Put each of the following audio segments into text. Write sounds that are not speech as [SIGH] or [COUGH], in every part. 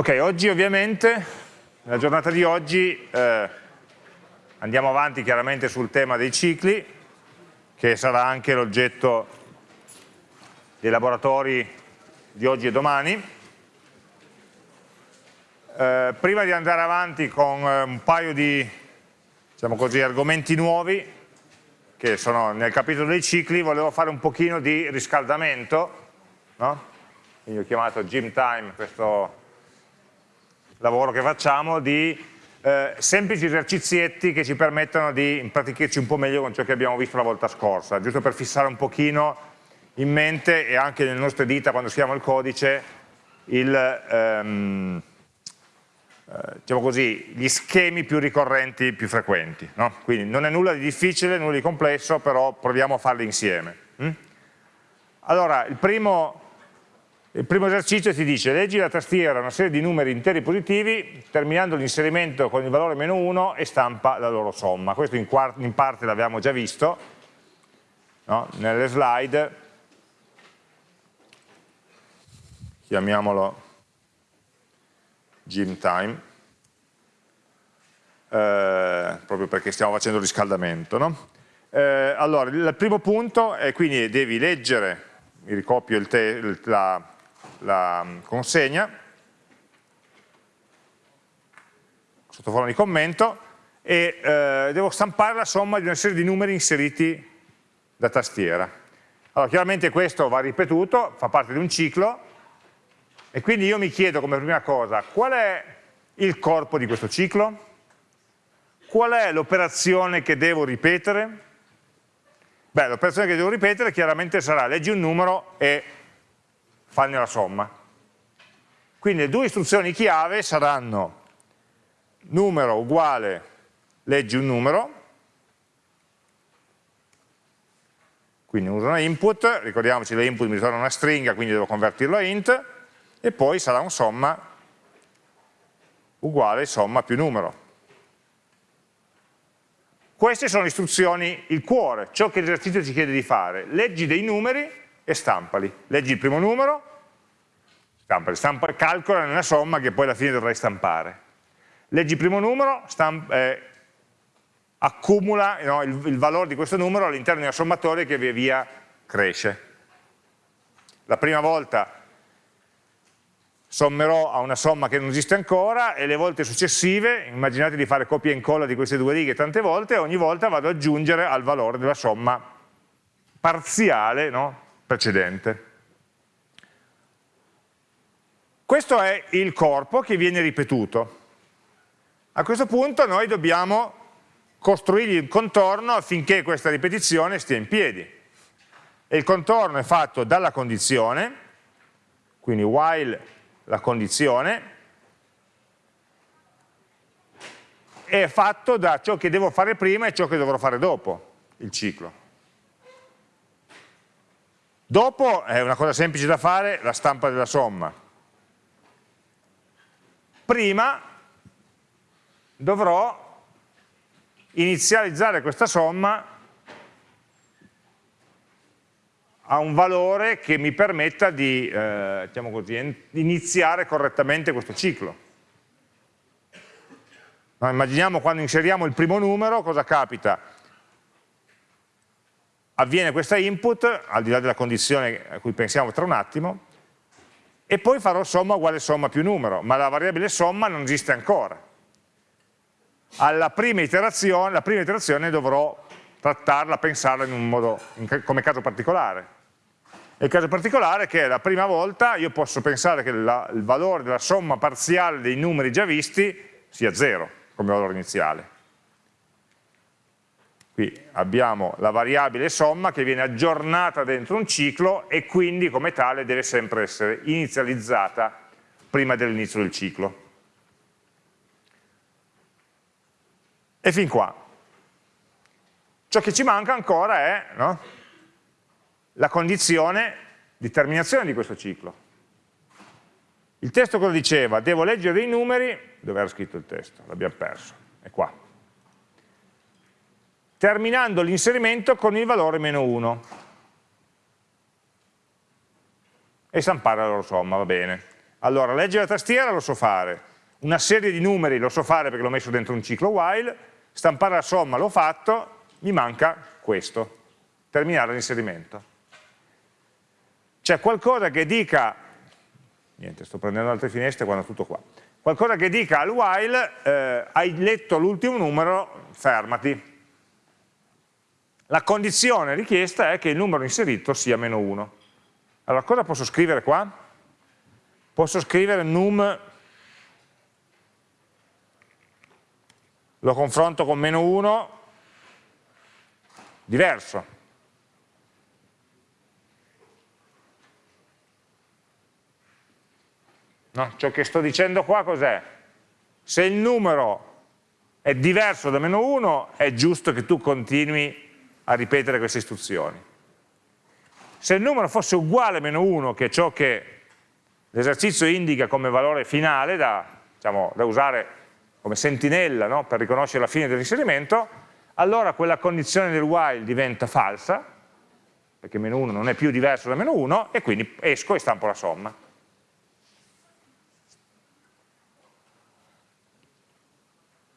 Ok, oggi ovviamente, nella giornata di oggi, eh, andiamo avanti chiaramente sul tema dei cicli, che sarà anche l'oggetto dei laboratori di oggi e domani. Eh, prima di andare avanti con eh, un paio di diciamo così, argomenti nuovi, che sono nel capitolo dei cicli, volevo fare un pochino di riscaldamento, no? quindi ho chiamato Gym Time questo lavoro che facciamo di eh, semplici esercizietti che ci permettono di impratichirci un po' meglio con ciò che abbiamo visto la volta scorsa, giusto per fissare un pochino in mente e anche nelle nostre dita quando scriviamo il codice il, ehm, eh, diciamo così, gli schemi più ricorrenti, più frequenti. No? Quindi non è nulla di difficile, nulla di complesso, però proviamo a farli insieme. Hm? Allora, il primo il primo esercizio ti dice leggi la tastiera una serie di numeri interi positivi terminando l'inserimento con il valore meno 1 e stampa la loro somma. Questo in, in parte l'abbiamo già visto no? nelle slide. Chiamiamolo gym time. Eh, proprio perché stiamo facendo il riscaldamento. No? Eh, allora, il primo punto è quindi devi leggere, mi ricopio il la, la mm, consegna sotto forma di commento e eh, devo stampare la somma di una serie di numeri inseriti da tastiera. Allora chiaramente questo va ripetuto, fa parte di un ciclo e quindi io mi chiedo come prima cosa qual è il corpo di questo ciclo? Qual è l'operazione che devo ripetere? Beh, l'operazione che devo ripetere chiaramente sarà leggi un numero e fanne la somma. Quindi le due istruzioni chiave saranno numero uguale leggi un numero, quindi uso una input, ricordiamoci che l'input mi ritorna una stringa, quindi devo convertirlo a int, e poi sarà un somma uguale somma più numero. Queste sono le istruzioni, il cuore, ciò che l'esercizio ci chiede di fare. Leggi dei numeri e stampali. Leggi il primo numero, stampali, stampa, calcola una somma che poi alla fine dovrai stampare. Leggi il primo numero, stamp, eh, accumula no, il, il valore di questo numero all'interno di una sommatoria che via via cresce. La prima volta sommerò a una somma che non esiste ancora e le volte successive, immaginate di fare copia e incolla di queste due righe tante volte, ogni volta vado ad aggiungere al valore della somma parziale no? precedente. Questo è il corpo che viene ripetuto. A questo punto noi dobbiamo costruirgli il contorno affinché questa ripetizione stia in piedi. E il contorno è fatto dalla condizione, quindi while la condizione, è fatto da ciò che devo fare prima e ciò che dovrò fare dopo il ciclo. Dopo è una cosa semplice da fare, la stampa della somma. Prima dovrò inizializzare questa somma a un valore che mi permetta di eh, diciamo così, iniziare correttamente questo ciclo. No, immaginiamo quando inseriamo il primo numero, cosa capita? avviene questa input, al di là della condizione a cui pensiamo tra un attimo, e poi farò somma uguale somma più numero, ma la variabile somma non esiste ancora. Alla prima iterazione, la prima iterazione dovrò trattarla, pensarla in un modo, in, come caso particolare. E il caso particolare è che la prima volta io posso pensare che la, il valore della somma parziale dei numeri già visti sia 0 come valore iniziale. Qui abbiamo la variabile somma che viene aggiornata dentro un ciclo e quindi come tale deve sempre essere inizializzata prima dell'inizio del ciclo. E fin qua. Ciò che ci manca ancora è no, la condizione di terminazione di questo ciclo. Il testo cosa diceva? Devo leggere dei numeri, dove era scritto il testo? L'abbiamo perso, è qua terminando l'inserimento con il valore meno 1 e stampare la loro somma, va bene. Allora, leggere la tastiera lo so fare, una serie di numeri lo so fare perché l'ho messo dentro un ciclo while, stampare la somma l'ho fatto, mi manca questo, terminare l'inserimento. C'è qualcosa che dica, niente, sto prendendo altre finestre quando tutto qua, qualcosa che dica al while, eh, hai letto l'ultimo numero, fermati. La condizione richiesta è che il numero inserito sia meno 1. Allora, cosa posso scrivere qua? Posso scrivere num, lo confronto con meno 1, diverso. No? Ciò che sto dicendo qua cos'è? Se il numero è diverso da meno 1, è giusto che tu continui a ripetere queste istruzioni. Se il numero fosse uguale a meno 1, che è ciò che l'esercizio indica come valore finale da, diciamo, da usare come sentinella no? per riconoscere la fine dell'inserimento, allora quella condizione del while diventa falsa, perché meno 1 non è più diverso da meno 1, e quindi esco e stampo la somma.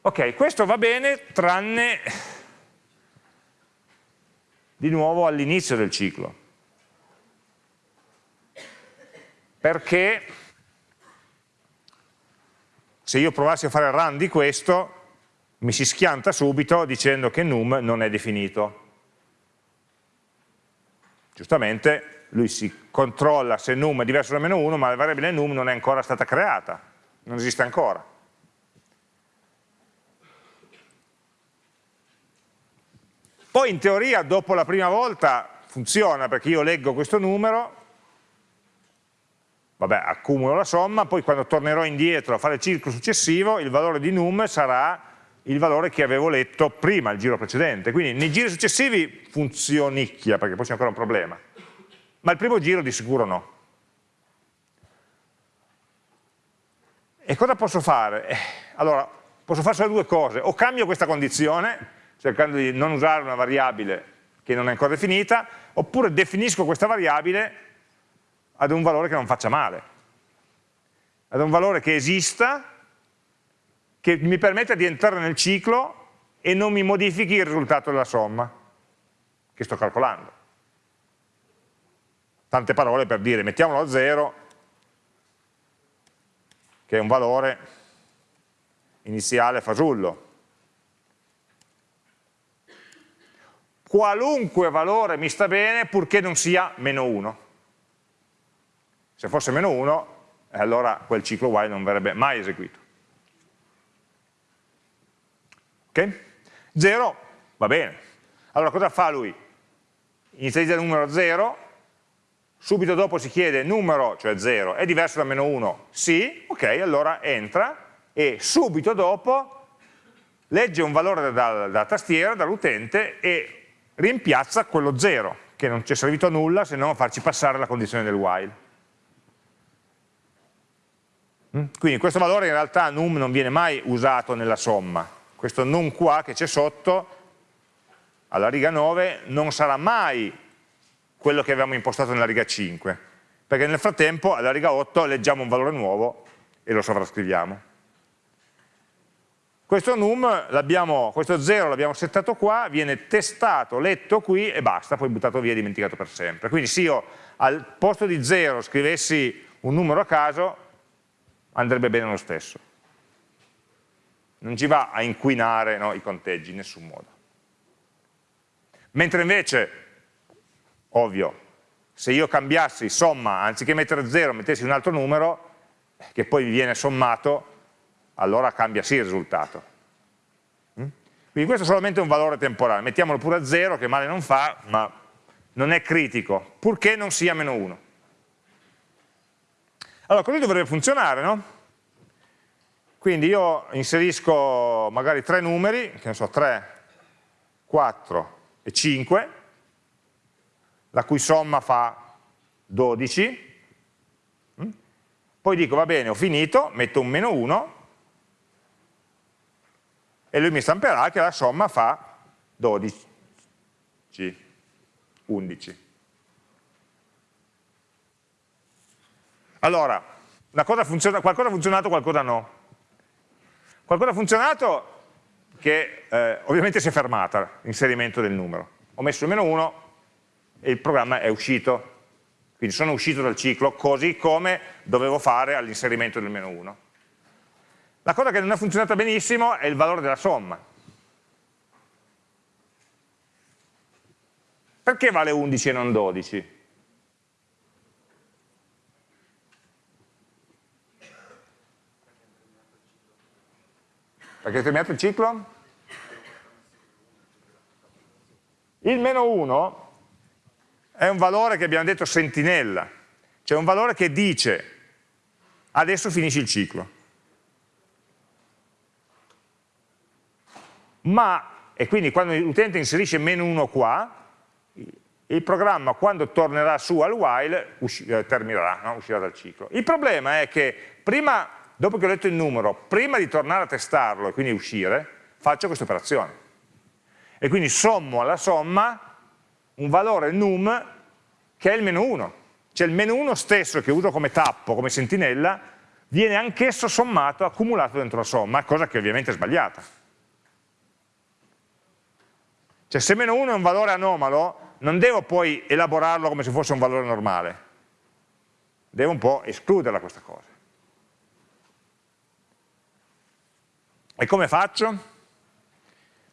Ok, questo va bene tranne di nuovo all'inizio del ciclo. Perché se io provassi a fare run di questo, mi si schianta subito dicendo che num non è definito. Giustamente lui si controlla se num è diverso da meno 1, ma la variabile num non è ancora stata creata, non esiste ancora. Poi in teoria dopo la prima volta funziona perché io leggo questo numero, vabbè accumulo la somma, poi quando tornerò indietro a fare il ciclo successivo il valore di num sarà il valore che avevo letto prima, il giro precedente. Quindi nei giri successivi funzionicchia perché poi c'è ancora un problema, ma il primo giro di sicuro no. E cosa posso fare? Eh, allora, posso fare solo due cose, o cambio questa condizione, cercando di non usare una variabile che non è ancora definita, oppure definisco questa variabile ad un valore che non faccia male, ad un valore che esista, che mi permetta di entrare nel ciclo e non mi modifichi il risultato della somma che sto calcolando. Tante parole per dire, mettiamolo a 0, che è un valore iniziale fasullo, qualunque valore mi sta bene purché non sia meno 1. Se fosse meno 1, eh, allora quel ciclo while non verrebbe mai eseguito. Ok? 0 va bene. Allora cosa fa lui? Inizializza il numero 0, subito dopo si chiede numero, cioè 0, è diverso da meno 1? Sì, ok, allora entra e subito dopo legge un valore dalla tastiera, dall'utente e rimpiazza quello 0, che non ci è servito a nulla se non a farci passare la condizione del while. Mm? Quindi questo valore in realtà num non viene mai usato nella somma, questo num qua che c'è sotto, alla riga 9, non sarà mai quello che avevamo impostato nella riga 5, perché nel frattempo alla riga 8 leggiamo un valore nuovo e lo sovrascriviamo. Questo num, questo 0 l'abbiamo settato qua, viene testato, letto qui e basta, poi buttato via e dimenticato per sempre. Quindi se io al posto di 0 scrivessi un numero a caso, andrebbe bene lo stesso. Non ci va a inquinare no, i conteggi in nessun modo. Mentre invece, ovvio, se io cambiassi somma, anziché mettere 0, mettessi un altro numero, che poi viene sommato, allora cambia sì il risultato. Mm? Quindi questo è solamente un valore temporale, mettiamolo pure a 0 che male non fa, ma non è critico, purché non sia meno 1. Allora, così dovrebbe funzionare, no? Quindi io inserisco magari tre numeri, che ne so, 3, 4 e 5, la cui somma fa 12, mm? poi dico va bene, ho finito, metto un meno 1, e lui mi stamperà che la somma fa 12, 11. Allora, funziona, qualcosa ha funzionato, qualcosa no. Qualcosa ha funzionato che eh, ovviamente si è fermata l'inserimento del numero. Ho messo meno 1 e il programma è uscito. Quindi sono uscito dal ciclo così come dovevo fare all'inserimento del meno 1. La cosa che non è funzionata benissimo è il valore della somma. Perché vale 11 e non 12? Perché è terminato il ciclo? Il meno 1 è un valore che abbiamo detto sentinella, cioè un valore che dice adesso finisci il ciclo. Ma, e quindi quando l'utente inserisce meno 1 qua, il programma quando tornerà su al while eh, terminerà, no? uscirà dal ciclo. Il problema è che prima, dopo che ho letto il numero, prima di tornare a testarlo e quindi uscire, faccio questa operazione. E quindi sommo alla somma un valore num che è il meno 1. Cioè il meno 1 stesso che uso come tappo, come sentinella, viene anch'esso sommato, accumulato dentro la somma, cosa che ovviamente è sbagliata. Cioè se meno 1 è un valore anomalo, non devo poi elaborarlo come se fosse un valore normale. Devo un po' escluderla questa cosa. E come faccio?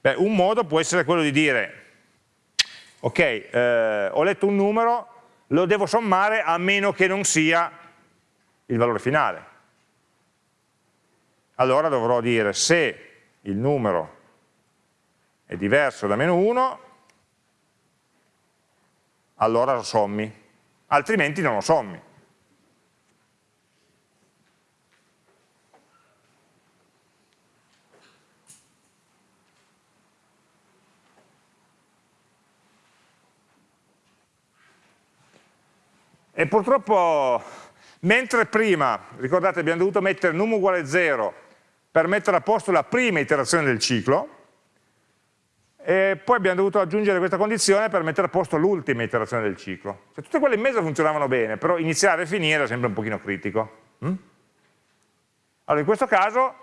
Beh, un modo può essere quello di dire, ok, eh, ho letto un numero, lo devo sommare a meno che non sia il valore finale. Allora dovrò dire se il numero è diverso da meno 1, allora lo sommi, altrimenti non lo sommi. E purtroppo, mentre prima, ricordate, abbiamo dovuto mettere num uguale 0 per mettere a posto la prima iterazione del ciclo, e poi abbiamo dovuto aggiungere questa condizione per mettere a posto l'ultima iterazione del ciclo. Cioè, tutte quelle in mezzo funzionavano bene, però iniziare e finire era sempre un pochino critico. Mm? Allora in questo caso,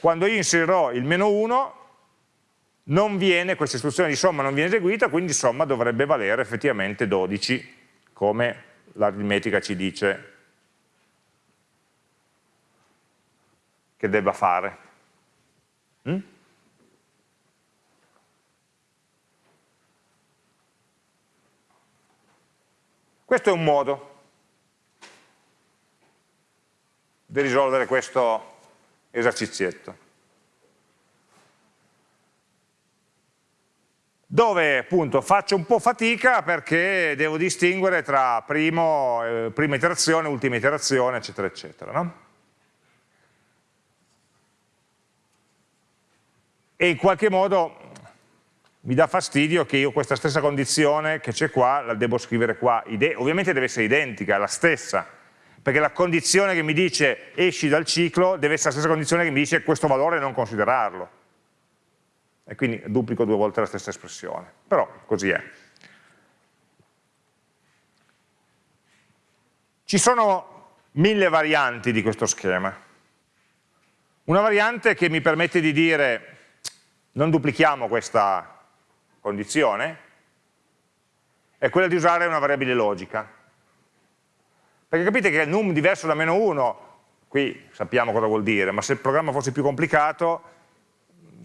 quando io inserirò il meno 1, non viene, questa istruzione di somma non viene eseguita, quindi somma dovrebbe valere effettivamente 12, come l'aritmetica ci dice che debba fare. Mm? Questo è un modo di risolvere questo esercizietto. Dove appunto faccio un po' fatica perché devo distinguere tra primo, eh, prima iterazione, ultima iterazione, eccetera, eccetera. No? E in qualche modo mi dà fastidio che io questa stessa condizione che c'è qua la devo scrivere qua, Ide ovviamente deve essere identica, è la stessa, perché la condizione che mi dice esci dal ciclo deve essere la stessa condizione che mi dice questo valore non considerarlo. E quindi duplico due volte la stessa espressione, però così è. Ci sono mille varianti di questo schema. Una variante che mi permette di dire non duplichiamo questa condizione è quella di usare una variabile logica. Perché capite che num diverso da meno 1, qui sappiamo cosa vuol dire, ma se il programma fosse più complicato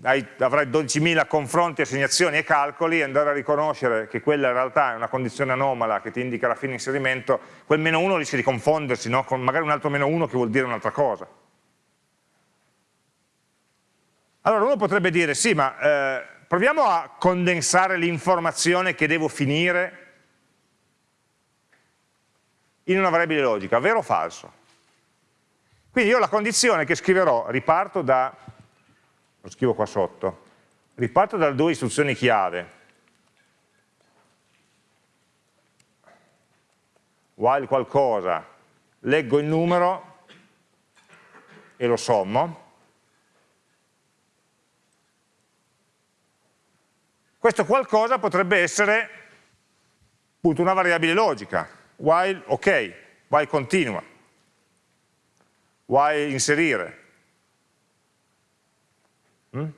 avrai 12.000 confronti, assegnazioni e calcoli e andare a riconoscere che quella in realtà è una condizione anomala che ti indica la fine inserimento, quel meno 1 rischia di confondersi no? con magari un altro meno 1 che vuol dire un'altra cosa. Allora uno potrebbe dire, sì, ma eh, proviamo a condensare l'informazione che devo finire in una variabile logica, vero o falso? Quindi io la condizione che scriverò, riparto da, lo scrivo qua sotto, riparto da due istruzioni chiave, while qualcosa, leggo il numero e lo sommo, Questo qualcosa potrebbe essere appunto una variabile logica, while ok, while continua. while inserire. Mm?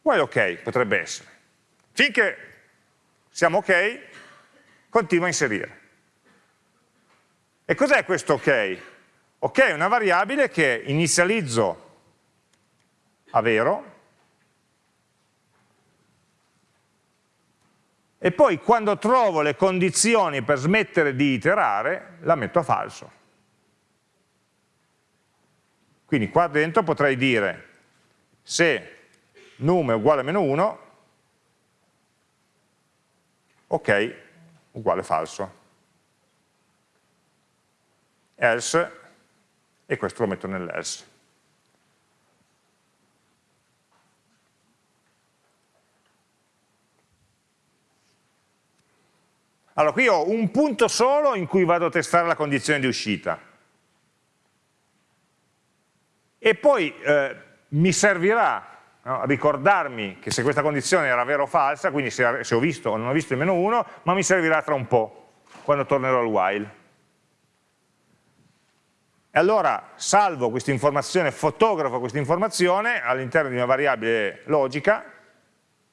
While ok, potrebbe essere. Finché siamo ok, continua a inserire. E cos'è questo ok? Ok è una variabile che inizializzo a vero e poi quando trovo le condizioni per smettere di iterare la metto a falso. Quindi qua dentro potrei dire se num è uguale a meno 1, ok, uguale falso. Else, e questo lo metto nell'else. Allora, qui ho un punto solo in cui vado a testare la condizione di uscita. E poi eh, mi servirà no, ricordarmi che se questa condizione era vera o falsa, quindi se, se ho visto o non ho visto il meno 1, ma mi servirà tra un po', quando tornerò al while. E allora salvo questa informazione, fotografo questa informazione all'interno di una variabile logica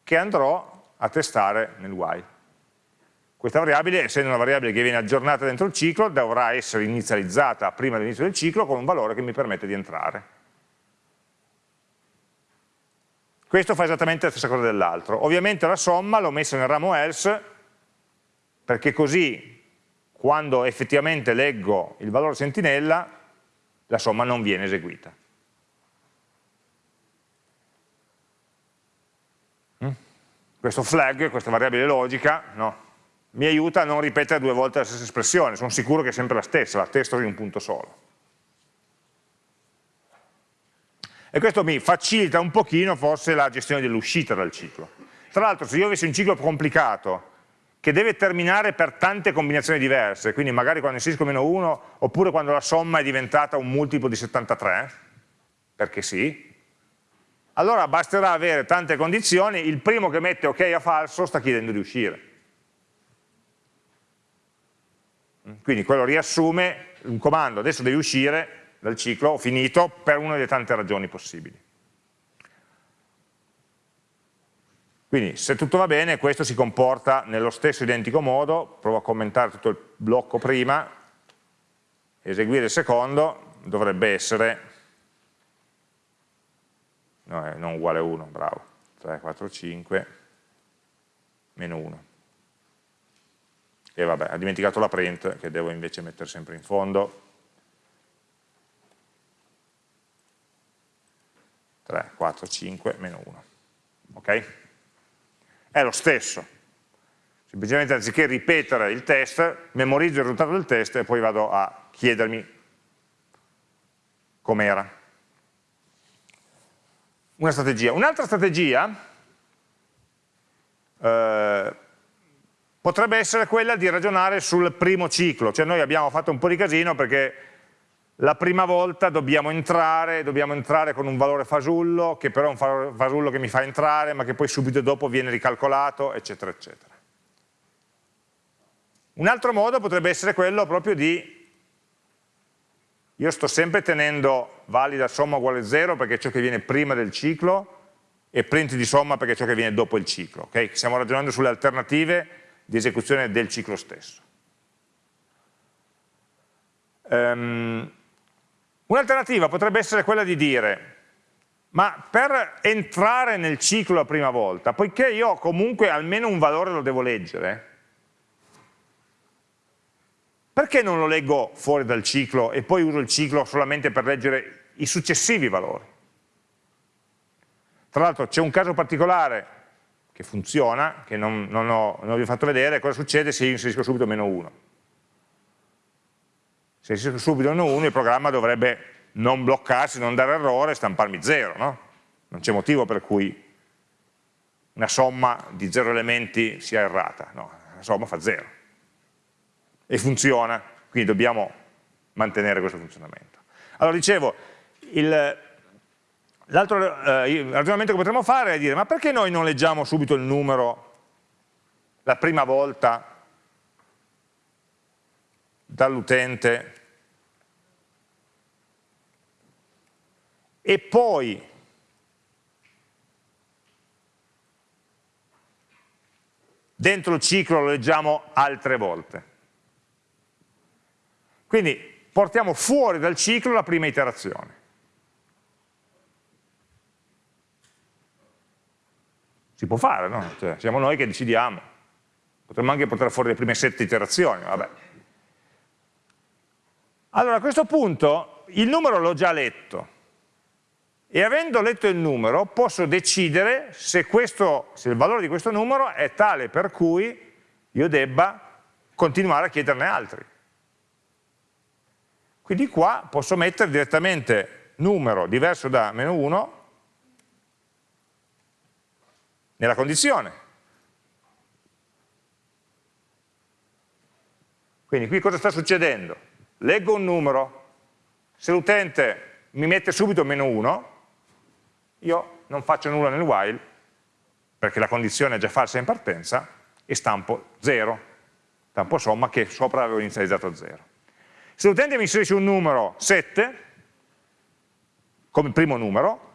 che andrò a testare nel while. Questa variabile, essendo una variabile che viene aggiornata dentro il ciclo, dovrà essere inizializzata prima dell'inizio del ciclo con un valore che mi permette di entrare. Questo fa esattamente la stessa cosa dell'altro. Ovviamente la somma l'ho messa nel ramo else, perché così quando effettivamente leggo il valore sentinella, la somma non viene eseguita. Mm? Questo flag, questa variabile logica, no? Mi aiuta a non ripetere due volte la stessa espressione, sono sicuro che è sempre la stessa, la testo in un punto solo. E questo mi facilita un pochino forse la gestione dell'uscita dal ciclo. Tra l'altro se io avessi un ciclo complicato che deve terminare per tante combinazioni diverse, quindi magari quando inserisco meno 1 oppure quando la somma è diventata un multiplo di 73, perché sì, allora basterà avere tante condizioni, il primo che mette ok a falso sta chiedendo di uscire. Quindi quello riassume un comando, adesso devi uscire dal ciclo, ho finito, per una delle tante ragioni possibili. Quindi se tutto va bene questo si comporta nello stesso identico modo, provo a commentare tutto il blocco prima, eseguire il secondo, dovrebbe essere, no, non uguale a 1, bravo, 3, 4, 5, meno 1 e vabbè, ha dimenticato la print che devo invece mettere sempre in fondo. 3, 4, 5, meno 1 ok? è lo stesso. Semplicemente anziché ripetere il test memorizzo il risultato del test e poi vado a chiedermi com'era. Una strategia. Un'altra strategia eh, potrebbe essere quella di ragionare sul primo ciclo, cioè noi abbiamo fatto un po' di casino perché la prima volta dobbiamo entrare, dobbiamo entrare con un valore fasullo, che però è un fasullo che mi fa entrare, ma che poi subito dopo viene ricalcolato, eccetera, eccetera. Un altro modo potrebbe essere quello proprio di, io sto sempre tenendo valida somma uguale 0 perché è ciò che viene prima del ciclo, e print di somma perché è ciò che viene dopo il ciclo. Okay? Stiamo ragionando sulle alternative di esecuzione del ciclo stesso. Um, Un'alternativa potrebbe essere quella di dire, ma per entrare nel ciclo la prima volta, poiché io comunque almeno un valore lo devo leggere, perché non lo leggo fuori dal ciclo e poi uso il ciclo solamente per leggere i successivi valori? Tra l'altro c'è un caso particolare che funziona, che non, non, ho, non vi ho fatto vedere, cosa succede se io inserisco subito meno 1. Se inserisco subito meno 1 il programma dovrebbe non bloccarsi, non dare errore, stamparmi 0, no? Non c'è motivo per cui una somma di 0 elementi sia errata, no, la somma fa 0. E funziona, quindi dobbiamo mantenere questo funzionamento. Allora dicevo, il, L'altro eh, ragionamento che potremmo fare è dire, ma perché noi non leggiamo subito il numero la prima volta dall'utente e poi dentro il ciclo lo leggiamo altre volte. Quindi portiamo fuori dal ciclo la prima iterazione. Si può fare, no? Cioè, siamo noi che decidiamo. Potremmo anche portare fuori le prime sette iterazioni, vabbè. Allora, a questo punto il numero l'ho già letto e avendo letto il numero posso decidere se, questo, se il valore di questo numero è tale per cui io debba continuare a chiederne altri. Quindi qua posso mettere direttamente numero diverso da meno 1 nella condizione. Quindi qui cosa sta succedendo? Leggo un numero, se l'utente mi mette subito meno 1, io non faccio nulla nel while, perché la condizione è già falsa in partenza, e stampo 0, stampo somma che sopra avevo inizializzato a 0. Se l'utente mi inserisce un numero 7, come primo numero,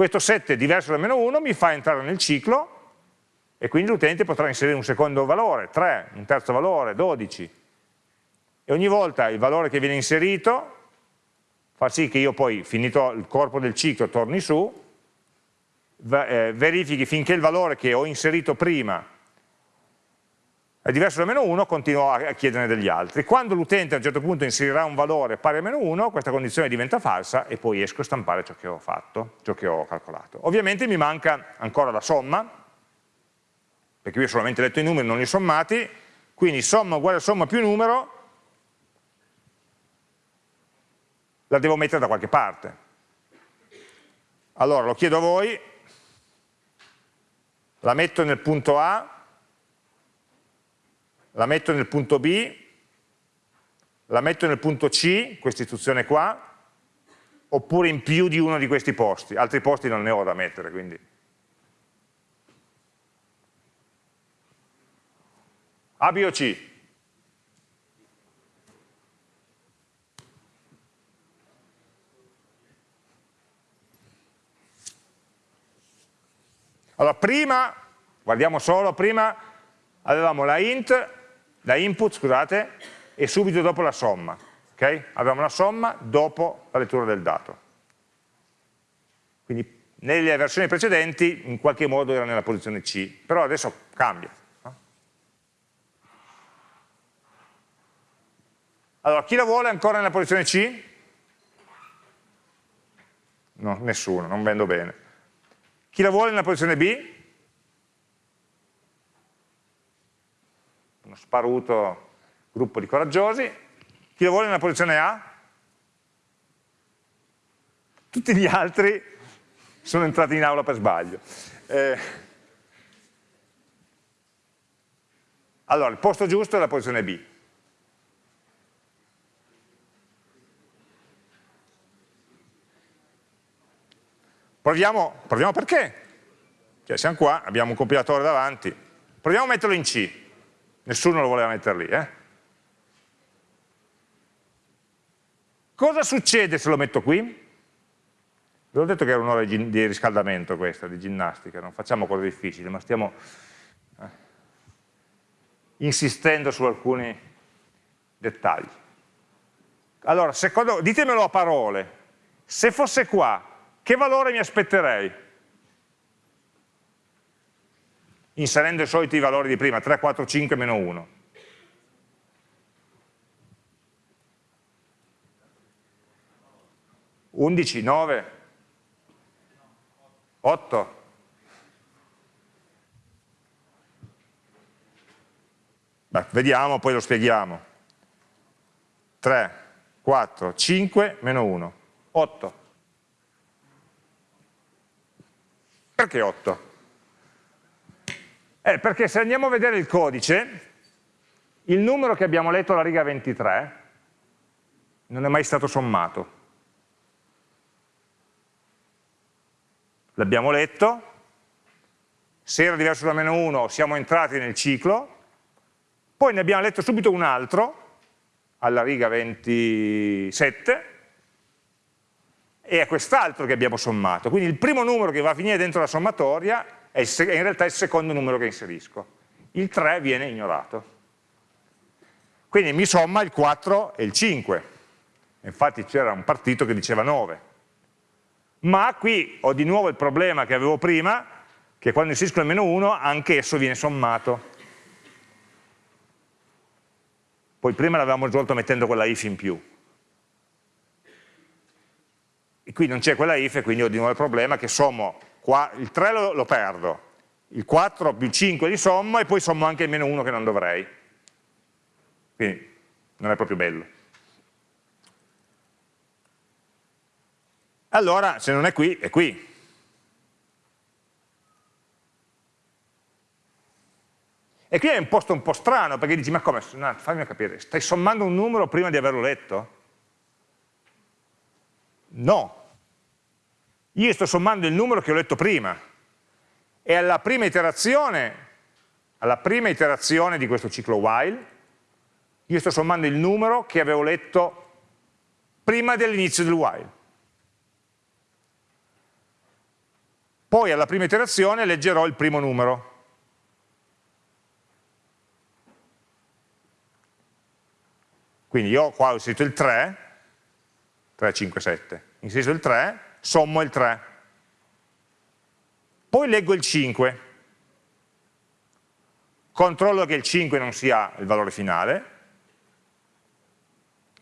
questo 7 diverso da meno 1 mi fa entrare nel ciclo e quindi l'utente potrà inserire un secondo valore, 3, un terzo valore, 12. E ogni volta il valore che viene inserito fa sì che io poi, finito il corpo del ciclo, torni su, eh, verifichi finché il valore che ho inserito prima è diverso da meno 1, continuo a chiederne degli altri. Quando l'utente a un certo punto inserirà un valore pari a meno 1, questa condizione diventa falsa e poi esco a stampare ciò che ho fatto, ciò che ho calcolato. Ovviamente mi manca ancora la somma, perché io ho solamente letto i numeri, non li sommati, quindi somma uguale a somma più numero, la devo mettere da qualche parte. Allora lo chiedo a voi, la metto nel punto A, la metto nel punto B, la metto nel punto C, questa istruzione qua, oppure in più di uno di questi posti, altri posti non ne ho da mettere, quindi. A, B o C? Allora, prima, guardiamo solo, prima avevamo la int da input, scusate, e subito dopo la somma. Okay? Abbiamo la somma dopo la lettura del dato. Quindi nelle versioni precedenti in qualche modo era nella posizione C, però adesso cambia. Allora, chi la vuole ancora nella posizione C? No, nessuno, non vendo bene. Chi la vuole nella posizione B? Uno sparuto gruppo di coraggiosi, chi lo vuole nella posizione A? Tutti gli altri sono entrati in aula per sbaglio. Eh, allora, il posto giusto è la posizione B. Proviamo, proviamo perché? Cioè, siamo qua, abbiamo un compilatore davanti, proviamo a metterlo in C nessuno lo voleva mettere lì. Eh? Cosa succede se lo metto qui? Vi ho detto che era un'ora di riscaldamento questa, di ginnastica, non facciamo cose difficili, ma stiamo eh, insistendo su alcuni dettagli. Allora, secondo, ditemelo a parole, se fosse qua, che valore mi aspetterei? Inserendo i soliti valori di prima, 3, 4, 5, meno 1. Undici, nove, otto. Beh, vediamo, poi lo spieghiamo. 3, 4, 5, meno 1, 8. Perché 8? Eh, perché se andiamo a vedere il codice, il numero che abbiamo letto alla riga 23 non è mai stato sommato. L'abbiamo letto, se era diverso da meno 1 siamo entrati nel ciclo, poi ne abbiamo letto subito un altro, alla riga 27, e a quest'altro che abbiamo sommato. Quindi il primo numero che va a finire dentro la sommatoria è, in realtà il secondo numero che inserisco. Il 3 viene ignorato. Quindi mi somma il 4 e il 5. Infatti c'era un partito che diceva 9. Ma qui ho di nuovo il problema che avevo prima, che quando inserisco il meno 1 anche esso viene sommato. Poi prima l'avevamo risolto mettendo quella if in più. E qui non c'è quella if e quindi ho di nuovo il problema che sommo, qua, il 3 lo, lo perdo, il 4 più 5 li sommo e poi sommo anche il meno 1 che non dovrei. Quindi non è proprio bello. Allora, se non è qui, è qui. E qui è un posto un po' strano, perché dici, ma come, no, fammi capire, stai sommando un numero prima di averlo letto? No. Io sto sommando il numero che ho letto prima. E alla prima iterazione, alla prima iterazione di questo ciclo while, io sto sommando il numero che avevo letto prima dell'inizio del while. Poi alla prima iterazione leggerò il primo numero. Quindi io qua ho inserito il 3, 3, 5, 7, inserisco il 3, sommo il 3. Poi leggo il 5, controllo che il 5 non sia il valore finale,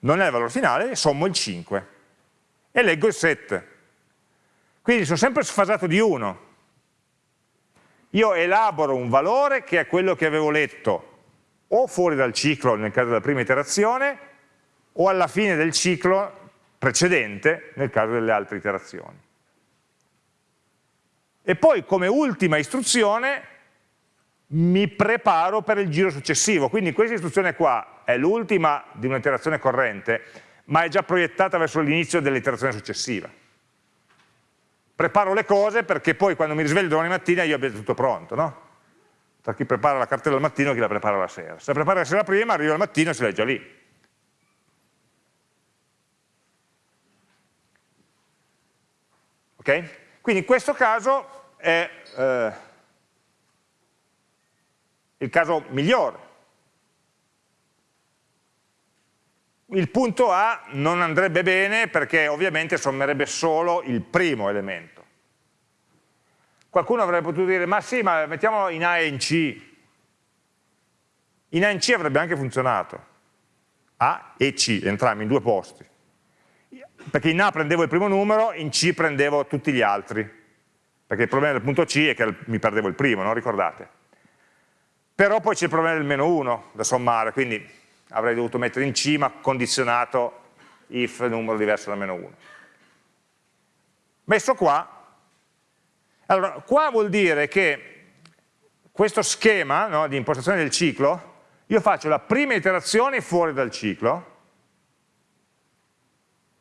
non è il valore finale, sommo il 5 e leggo il 7. Quindi sono sempre sfasato di 1. Io elaboro un valore che è quello che avevo letto o fuori dal ciclo nel caso della prima iterazione o alla fine del ciclo precedente nel caso delle altre iterazioni. E poi come ultima istruzione mi preparo per il giro successivo, quindi questa istruzione qua è l'ultima di un'iterazione corrente, ma è già proiettata verso l'inizio dell'iterazione successiva. Preparo le cose perché poi quando mi risveglio domani mattina io abbia tutto pronto, no? Tra chi prepara la cartella al mattino e chi la prepara la sera. Se la prepara la sera prima, arriva al mattino e si legge lì. Ok? Quindi in questo caso è... Eh, il caso migliore. Il punto A non andrebbe bene perché ovviamente sommerebbe solo il primo elemento. Qualcuno avrebbe potuto dire, ma sì, ma mettiamolo in A e in C. In A e in C avrebbe anche funzionato. A e C, entrambi in due posti. Perché in A prendevo il primo numero, in C prendevo tutti gli altri. Perché il problema del punto C è che mi perdevo il primo, non ricordate? però poi c'è il problema del meno 1 da sommare, quindi avrei dovuto mettere in cima condizionato if numero diverso da meno 1. Messo qua, allora qua vuol dire che questo schema no, di impostazione del ciclo, io faccio la prima iterazione fuori dal ciclo,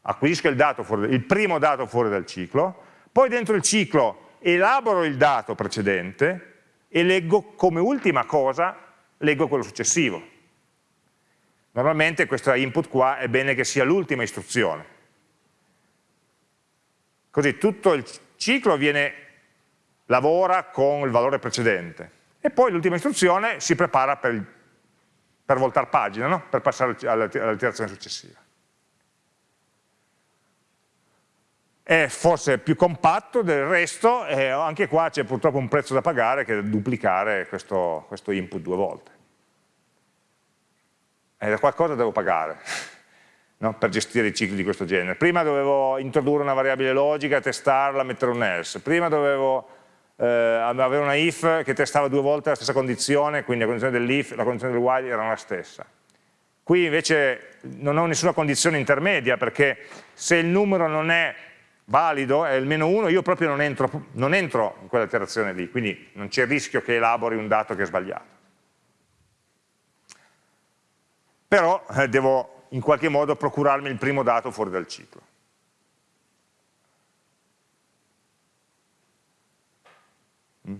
acquisisco il, dato fuori, il primo dato fuori dal ciclo, poi dentro il ciclo elaboro il dato precedente, e leggo come ultima cosa, leggo quello successivo. Normalmente questa input qua è bene che sia l'ultima istruzione. Così tutto il ciclo viene, lavora con il valore precedente. E poi l'ultima istruzione si prepara per, per voltare pagina, no? per passare all'iterazione successiva. È forse più compatto del resto e anche qua c'è purtroppo un prezzo da pagare che è duplicare questo, questo input due volte. E da qualcosa devo pagare [LAUGHS] no? per gestire i cicli di questo genere. Prima dovevo introdurre una variabile logica, testarla, mettere un else. Prima dovevo eh, avere una if che testava due volte la stessa condizione, quindi la condizione dell'if e la condizione del while erano la stessa. Qui invece non ho nessuna condizione intermedia perché se il numero non è valido è il meno 1, io proprio non entro, non entro in quella iterazione lì, quindi non c'è il rischio che elabori un dato che è sbagliato. Però eh, devo in qualche modo procurarmi il primo dato fuori dal ciclo. Mm.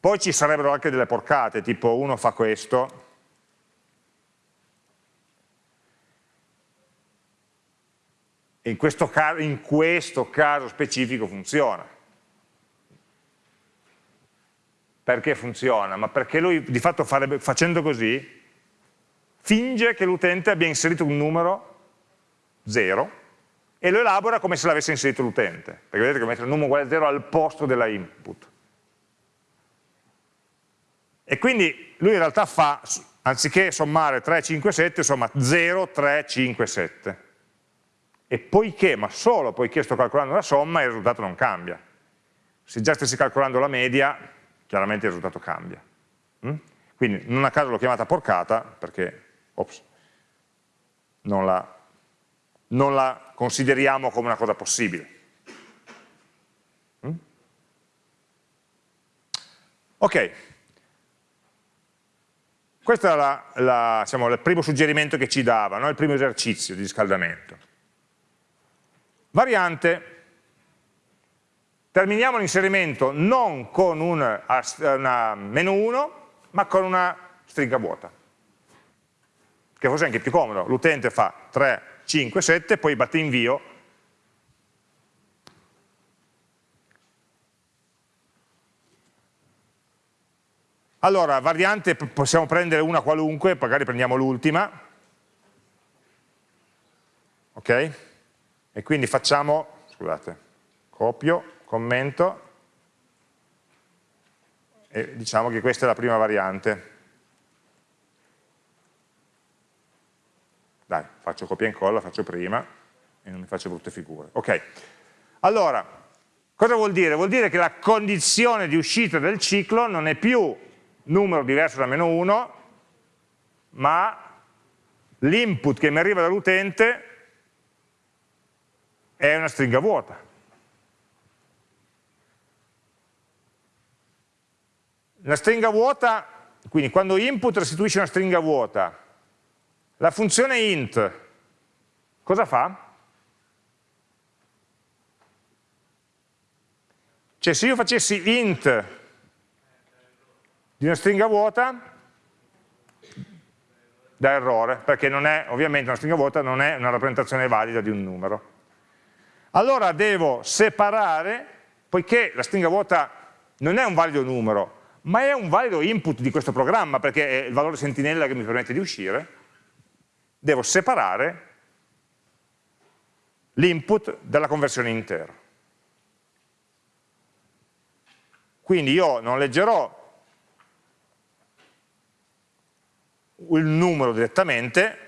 Poi ci sarebbero anche delle porcate, tipo uno fa questo, In questo, caso, in questo caso specifico funziona. Perché funziona? Ma perché lui di fatto farebbe, facendo così finge che l'utente abbia inserito un numero 0 e lo elabora come se l'avesse inserito l'utente, perché vedete che mette il numero uguale a 0 al posto della input. E quindi lui in realtà fa, anziché sommare 3, 5, 7, somma 0, 3, 5, 7. E poiché, ma solo poiché sto calcolando la somma, il risultato non cambia. Se già stessi calcolando la media, chiaramente il risultato cambia. Mm? Quindi non a caso l'ho chiamata porcata, perché ops, non la non la consideriamo come una cosa possibile. Mm? Ok, questo è la, la, diciamo, il primo suggerimento che ci dava, no? il primo esercizio di riscaldamento. Variante, terminiamo l'inserimento non con una, una menu 1, ma con una stringa vuota, che forse è anche più comodo. L'utente fa 3 5, 7, poi batte invio, allora variante possiamo prendere una qualunque, magari prendiamo l'ultima, ok? E quindi facciamo, scusate, copio, commento, e diciamo che questa è la prima variante. Dai, faccio copia e incolla, faccio prima e non mi faccio brutte figure. Ok, allora, cosa vuol dire? Vuol dire che la condizione di uscita del ciclo non è più numero diverso da meno 1, ma l'input che mi arriva dall'utente è una stringa vuota. La stringa vuota, quindi quando input restituisce una stringa vuota, la funzione int cosa fa? Cioè se io facessi int di una stringa vuota, da errore, perché non è, ovviamente una stringa vuota non è una rappresentazione valida di un numero. Allora devo separare, poiché la stringa vuota non è un valido numero, ma è un valido input di questo programma, perché è il valore sentinella che mi permette di uscire, devo separare l'input dalla conversione intera. Quindi io non leggerò il numero direttamente,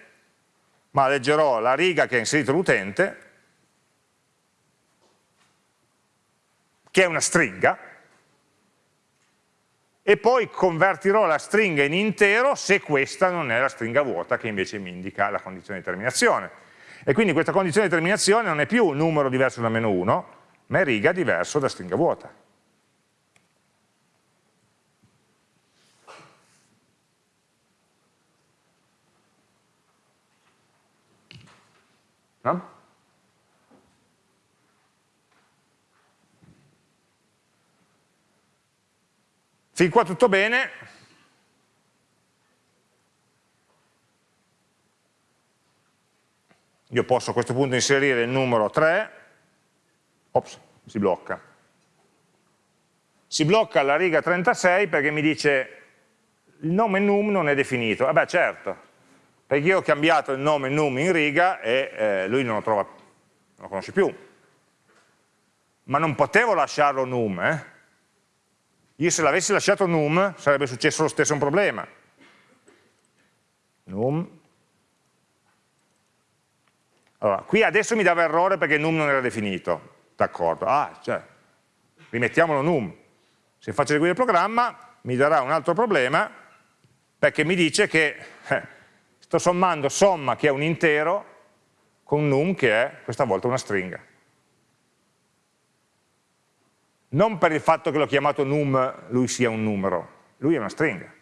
ma leggerò la riga che ha inserito l'utente, che è una stringa, e poi convertirò la stringa in intero se questa non è la stringa vuota che invece mi indica la condizione di terminazione. E quindi questa condizione di terminazione non è più un numero diverso da meno 1, ma è riga diverso da stringa vuota. No? Fin qua tutto bene. Io posso a questo punto inserire il numero 3, ops, si blocca. Si blocca alla riga 36 perché mi dice il nome num non è definito. Vabbè certo, perché io ho cambiato il nome num in riga e eh, lui non lo trova, non lo conosce più. Ma non potevo lasciarlo num, eh? Io se l'avessi lasciato num sarebbe successo lo stesso un problema. Num. Allora, qui adesso mi dava errore perché num non era definito. D'accordo. Ah, cioè, rimettiamolo num. Se faccio eseguire il programma mi darà un altro problema perché mi dice che eh, sto sommando somma che è un intero con num che è questa volta una stringa non per il fatto che l'ho chiamato num lui sia un numero, lui è una stringa.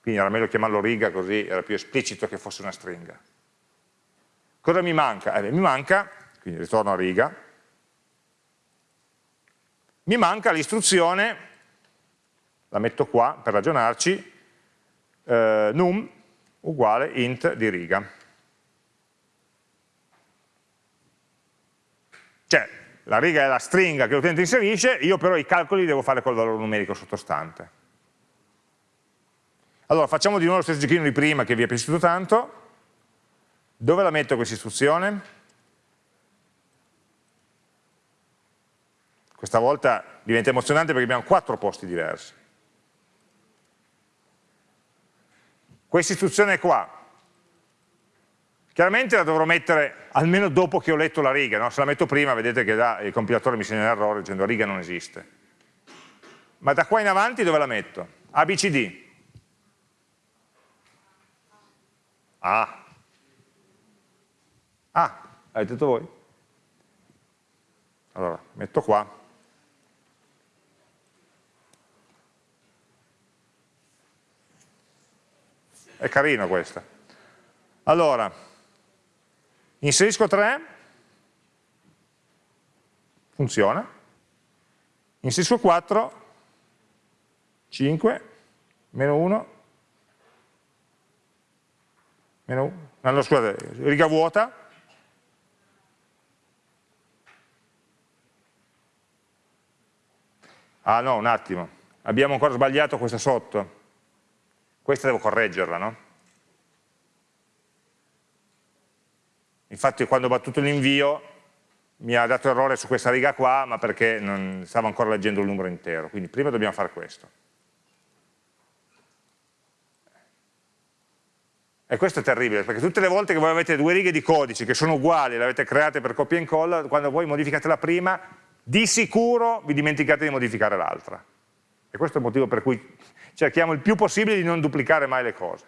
Quindi era meglio chiamarlo riga così era più esplicito che fosse una stringa. Cosa mi manca? Eh, mi manca, quindi ritorno a riga, mi manca l'istruzione, la metto qua per ragionarci, eh, num uguale int di riga. Cioè, la riga è la stringa che l'utente inserisce, io però i calcoli li devo fare col valore numerico sottostante. Allora, facciamo di nuovo lo stesso giochino di prima che vi è piaciuto tanto. Dove la metto questa istruzione? Questa volta diventa emozionante perché abbiamo quattro posti diversi. Questa istruzione qua, chiaramente la dovrò mettere almeno dopo che ho letto la riga, no? se la metto prima vedete che da, il compilatore mi segna l'errore dicendo riga non esiste. Ma da qua in avanti dove la metto? ABCD. Ah. Ah, avete detto voi? Allora, metto qua. È carino questa. Allora, inserisco 3, funziona. Inserisco 4, 5, meno 1, meno 1, no, scusate, riga vuota, Ah no, un attimo, abbiamo ancora sbagliato questa sotto. Questa devo correggerla, no? Infatti quando ho battuto l'invio mi ha dato errore su questa riga qua, ma perché non stavo ancora leggendo il numero intero. Quindi prima dobbiamo fare questo. E questo è terribile, perché tutte le volte che voi avete due righe di codice che sono uguali, le avete create per copia e incolla, quando voi modificate la prima, di sicuro vi dimenticate di modificare l'altra. E questo è il motivo per cui cerchiamo il più possibile di non duplicare mai le cose.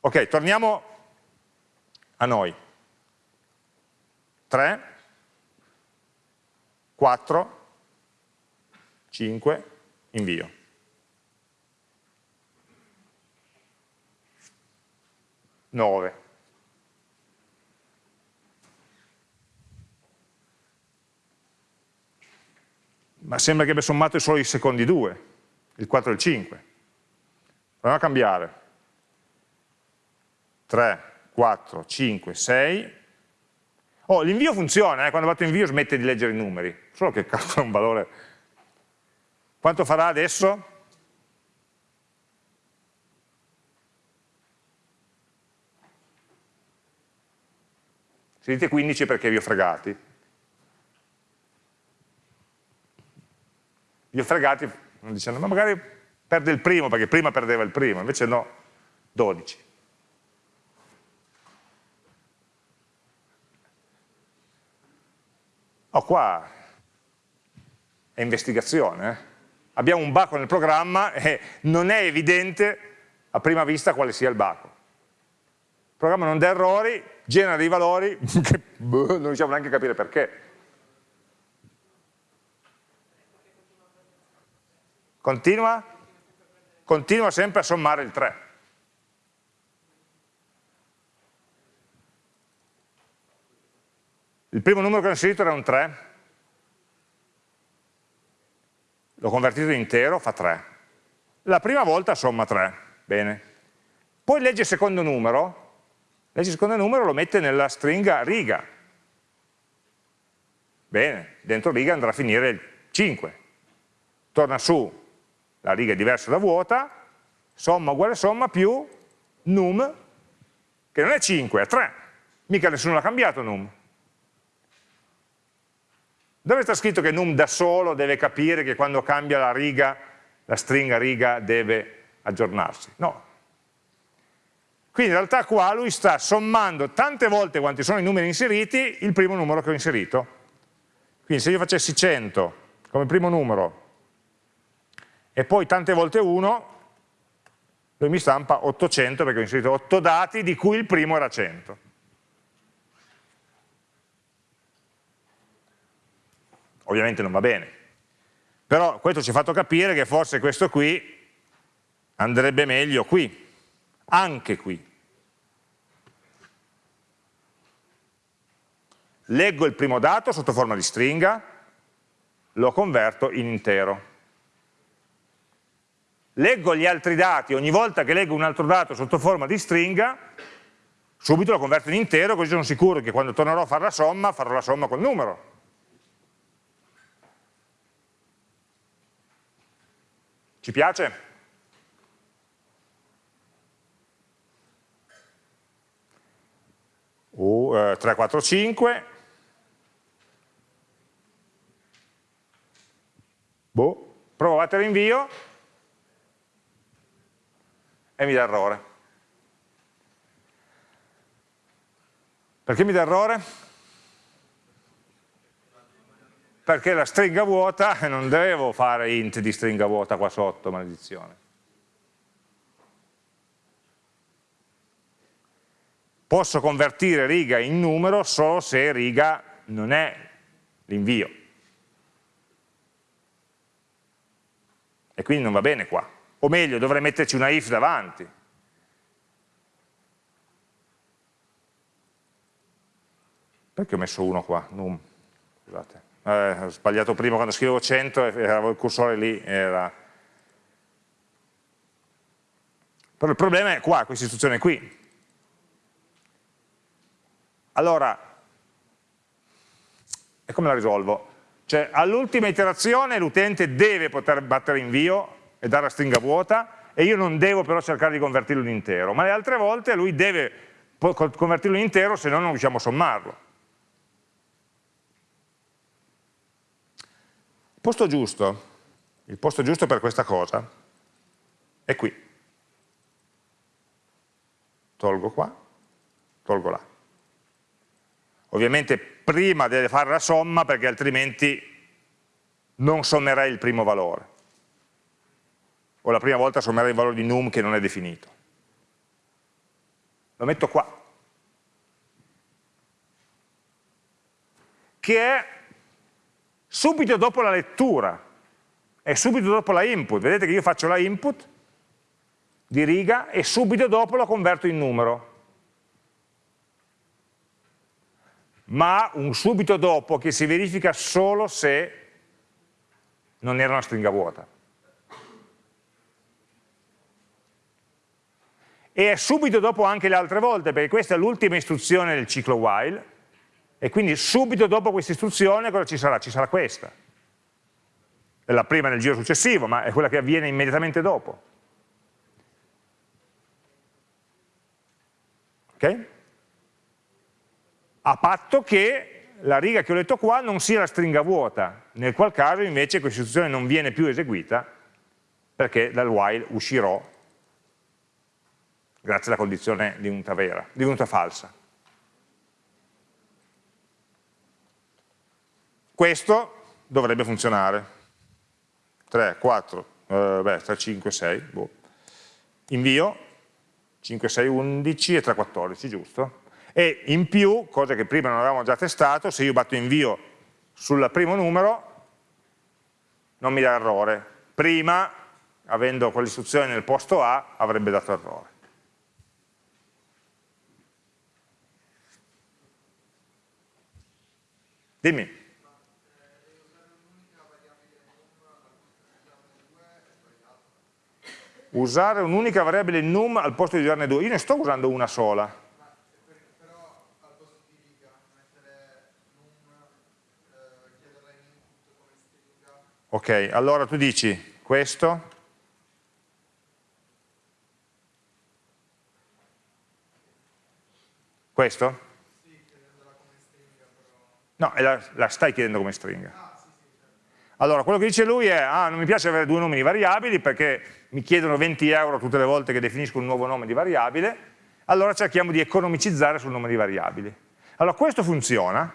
Ok, torniamo a noi. 3, 4, 5, invio. Nove. Ma sembra che abbia sommato solo i secondi due il 4 e il 5. Proviamo a cambiare. 3, 4, 5, 6. Oh, l'invio funziona, eh? quando batto invio smette di leggere i numeri, solo che calcola un valore. Quanto farà adesso? Si dite 15 perché vi ho fregati. Vi ho fregati dicendo ma magari perde il primo perché prima perdeva il primo, invece no, 12. Oh, qua è investigazione. Eh? Abbiamo un baco nel programma e non è evidente a prima vista quale sia il baco. Il programma non dà errori, genera dei valori [LAUGHS] che boh, non riusciamo neanche a capire perché. Continua? Continua sempre a sommare il 3. Il primo numero che ho inserito era un 3, l'ho convertito in intero, fa 3. La prima volta somma 3, bene. Poi legge il secondo numero, legge il secondo numero lo mette nella stringa riga. Bene, dentro riga andrà a finire il 5. Torna su la riga è diversa da vuota, somma uguale somma più num, che non è 5, è 3, mica nessuno l'ha cambiato num. Dove sta scritto che num da solo deve capire che quando cambia la riga, la stringa riga deve aggiornarsi? No. Quindi in realtà qua lui sta sommando tante volte quanti sono i numeri inseriti il primo numero che ho inserito. Quindi se io facessi 100 come primo numero e poi tante volte 1, lui mi stampa 800 perché ho inserito 8 dati di cui il primo era 100. Ovviamente non va bene, però questo ci ha fatto capire che forse questo qui andrebbe meglio qui, anche qui. Leggo il primo dato sotto forma di stringa, lo converto in intero leggo gli altri dati, ogni volta che leggo un altro dato sotto forma di stringa, Subito lo converto in intero, così sono sicuro che quando tornerò a fare la somma, farò la somma col numero. Ci piace? Uh, 3, 4, 5. Boh. Provo a battere invio e mi dà errore. Perché mi dà errore? Perché la stringa vuota, [LAUGHS] non devo fare int di stringa vuota qua sotto, maledizione. Posso convertire riga in numero solo se riga non è l'invio. E quindi non va bene qua. O meglio, dovrei metterci una if davanti. Perché ho messo 1 qua? Num. Scusate. Eh, ho sbagliato prima quando scrivevo 100 e avevo il cursore lì. Era... Però il problema è qua, questa istruzione qui. Allora, e come la risolvo? Cioè, all'ultima iterazione l'utente deve poter battere invio e dare la stringa vuota e io non devo però cercare di convertirlo in intero, ma le altre volte lui deve convertirlo in intero se no non riusciamo a sommarlo. Posto giusto, il posto giusto per questa cosa è qui. Tolgo qua, tolgo là. Ovviamente prima deve fare la somma perché altrimenti non sommerei il primo valore. O la prima volta sommerei il valore di num che non è definito. Lo metto qua. Che è subito dopo la lettura e subito dopo la input. Vedete che io faccio la input di riga e subito dopo lo converto in numero. Ma un subito dopo che si verifica solo se non era una stringa vuota. E è subito dopo anche le altre volte, perché questa è l'ultima istruzione del ciclo while, e quindi subito dopo questa istruzione cosa ci sarà? Ci sarà questa. È la prima nel giro successivo, ma è quella che avviene immediatamente dopo. Ok? A patto che la riga che ho letto qua non sia la stringa vuota, nel qual caso invece questa istruzione non viene più eseguita perché dal while uscirò grazie alla condizione divenuta vera, divenuta falsa. Questo dovrebbe funzionare. 3, 4, eh, beh, 3, 5, 6, boh. invio, 5, 6, 11 e 3, 14, giusto? E in più, cosa che prima non avevamo già testato, se io batto invio sul primo numero, non mi dà errore. Prima, avendo quell'istruzione nel posto A, avrebbe dato errore. Dimmi. Usare un'unica variabile num al posto di usarne due. Io ne sto usando una sola. Ok, allora tu dici questo. Questo? No, la, la stai chiedendo come stringa. Allora, quello che dice lui è, ah, non mi piace avere due nomi di variabili perché mi chiedono 20 euro tutte le volte che definisco un nuovo nome di variabile, allora cerchiamo di economicizzare sul nome di variabili. Allora, questo funziona,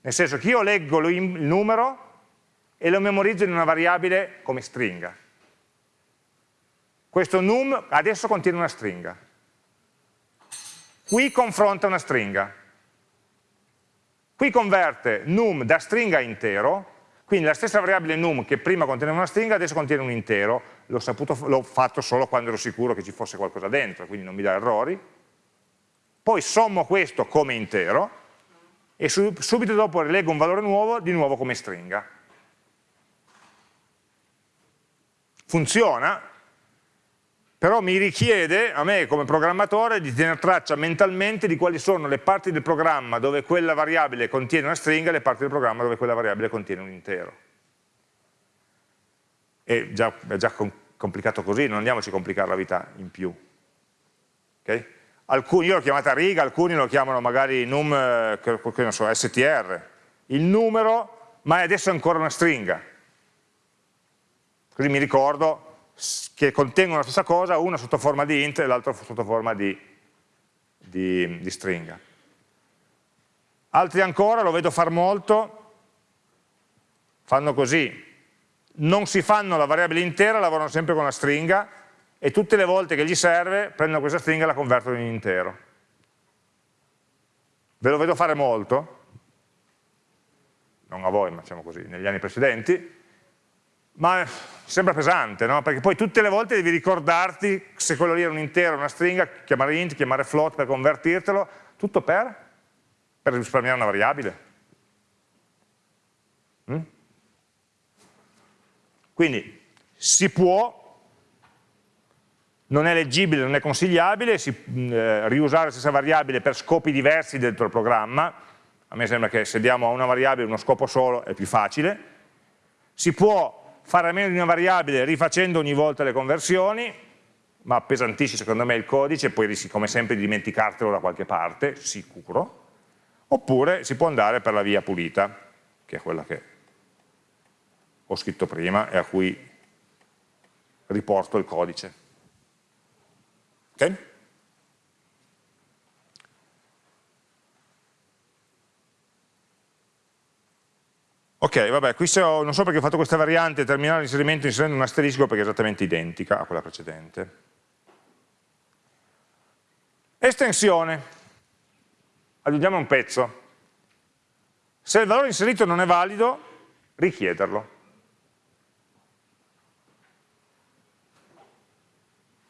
nel senso che io leggo il numero e lo memorizzo in una variabile come stringa. Questo num adesso contiene una stringa. Qui confronta una stringa. Qui converte num da stringa intero quindi la stessa variabile num che prima conteneva una stringa adesso contiene un intero, l'ho fatto solo quando ero sicuro che ci fosse qualcosa dentro, quindi non mi dà errori. Poi sommo questo come intero e subito dopo rilego un valore nuovo di nuovo come stringa. Funziona però mi richiede a me come programmatore di tenere traccia mentalmente di quali sono le parti del programma dove quella variabile contiene una stringa e le parti del programma dove quella variabile contiene un intero. È già, è già complicato così, non andiamoci a complicare la vita in più. Okay? Alcuni, io l'ho chiamata riga, alcuni lo chiamano magari num, eh, che so, str, il numero, ma adesso è ancora una stringa. Così mi ricordo che contengono la stessa cosa, una sotto forma di int e l'altra sotto forma di, di, di stringa. Altri ancora, lo vedo far molto, fanno così, non si fanno la variabile intera, lavorano sempre con la stringa e tutte le volte che gli serve prendono questa stringa e la convertono in intero. Ve lo vedo fare molto, non a voi, ma diciamo così, negli anni precedenti, ma sembra pesante, no? Perché poi tutte le volte devi ricordarti se quello lì era un intero, una stringa, chiamare int, chiamare float per convertirtelo, tutto per? Per risparmiare una variabile. Mm? Quindi si può, non è leggibile, non è consigliabile, si, eh, riusare la stessa variabile per scopi diversi dentro il programma, a me sembra che se diamo a una variabile uno scopo solo è più facile, si può fare a meno di una variabile rifacendo ogni volta le conversioni, ma appesantisci secondo me il codice e poi rischi come sempre di dimenticartelo da qualche parte, sicuro, oppure si può andare per la via pulita, che è quella che ho scritto prima e a cui riporto il codice. Ok? Ok, vabbè, qui so, non so perché ho fatto questa variante, terminare l'inserimento inserendo un asterisco perché è esattamente identica a quella precedente. Estensione. Aggiungiamo un pezzo. Se il valore inserito non è valido, richiederlo.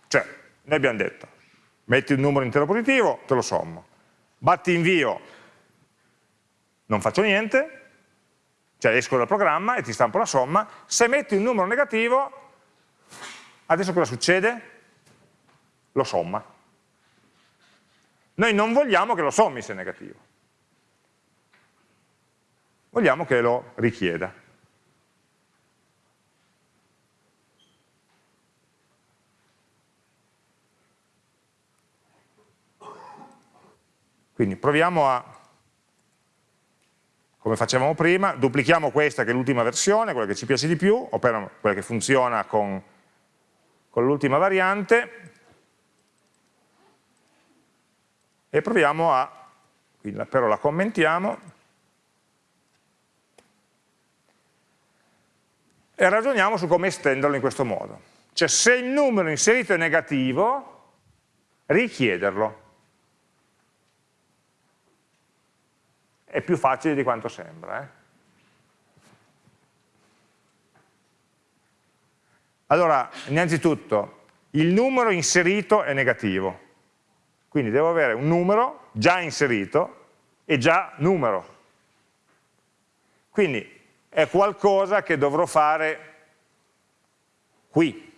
Cioè, noi abbiamo detto, metti un numero intero positivo, te lo sommo. Batti invio, non faccio niente, cioè esco dal programma e ti stampo la somma, se metti un numero negativo, adesso cosa succede? Lo somma. Noi non vogliamo che lo sommi se è negativo, vogliamo che lo richieda. Quindi proviamo a come facevamo prima, duplichiamo questa che è l'ultima versione, quella che ci piace di più, o quella che funziona con, con l'ultima variante, e proviamo a, però la commentiamo, e ragioniamo su come estenderlo in questo modo. Cioè se il numero inserito è negativo, richiederlo. È più facile di quanto sembra. Eh? Allora, innanzitutto, il numero inserito è negativo, quindi devo avere un numero già inserito e già numero. Quindi è qualcosa che dovrò fare qui.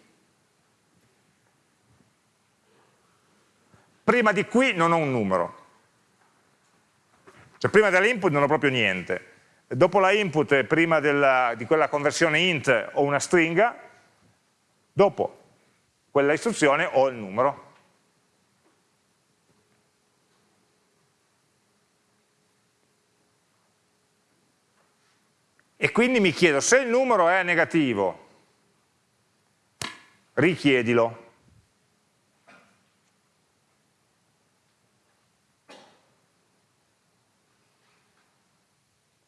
Prima di qui non ho un numero, cioè prima dell'input non ho proprio niente. Dopo la input e prima della, di quella conversione int ho una stringa, dopo quella istruzione ho il numero. E quindi mi chiedo, se il numero è negativo, richiedilo.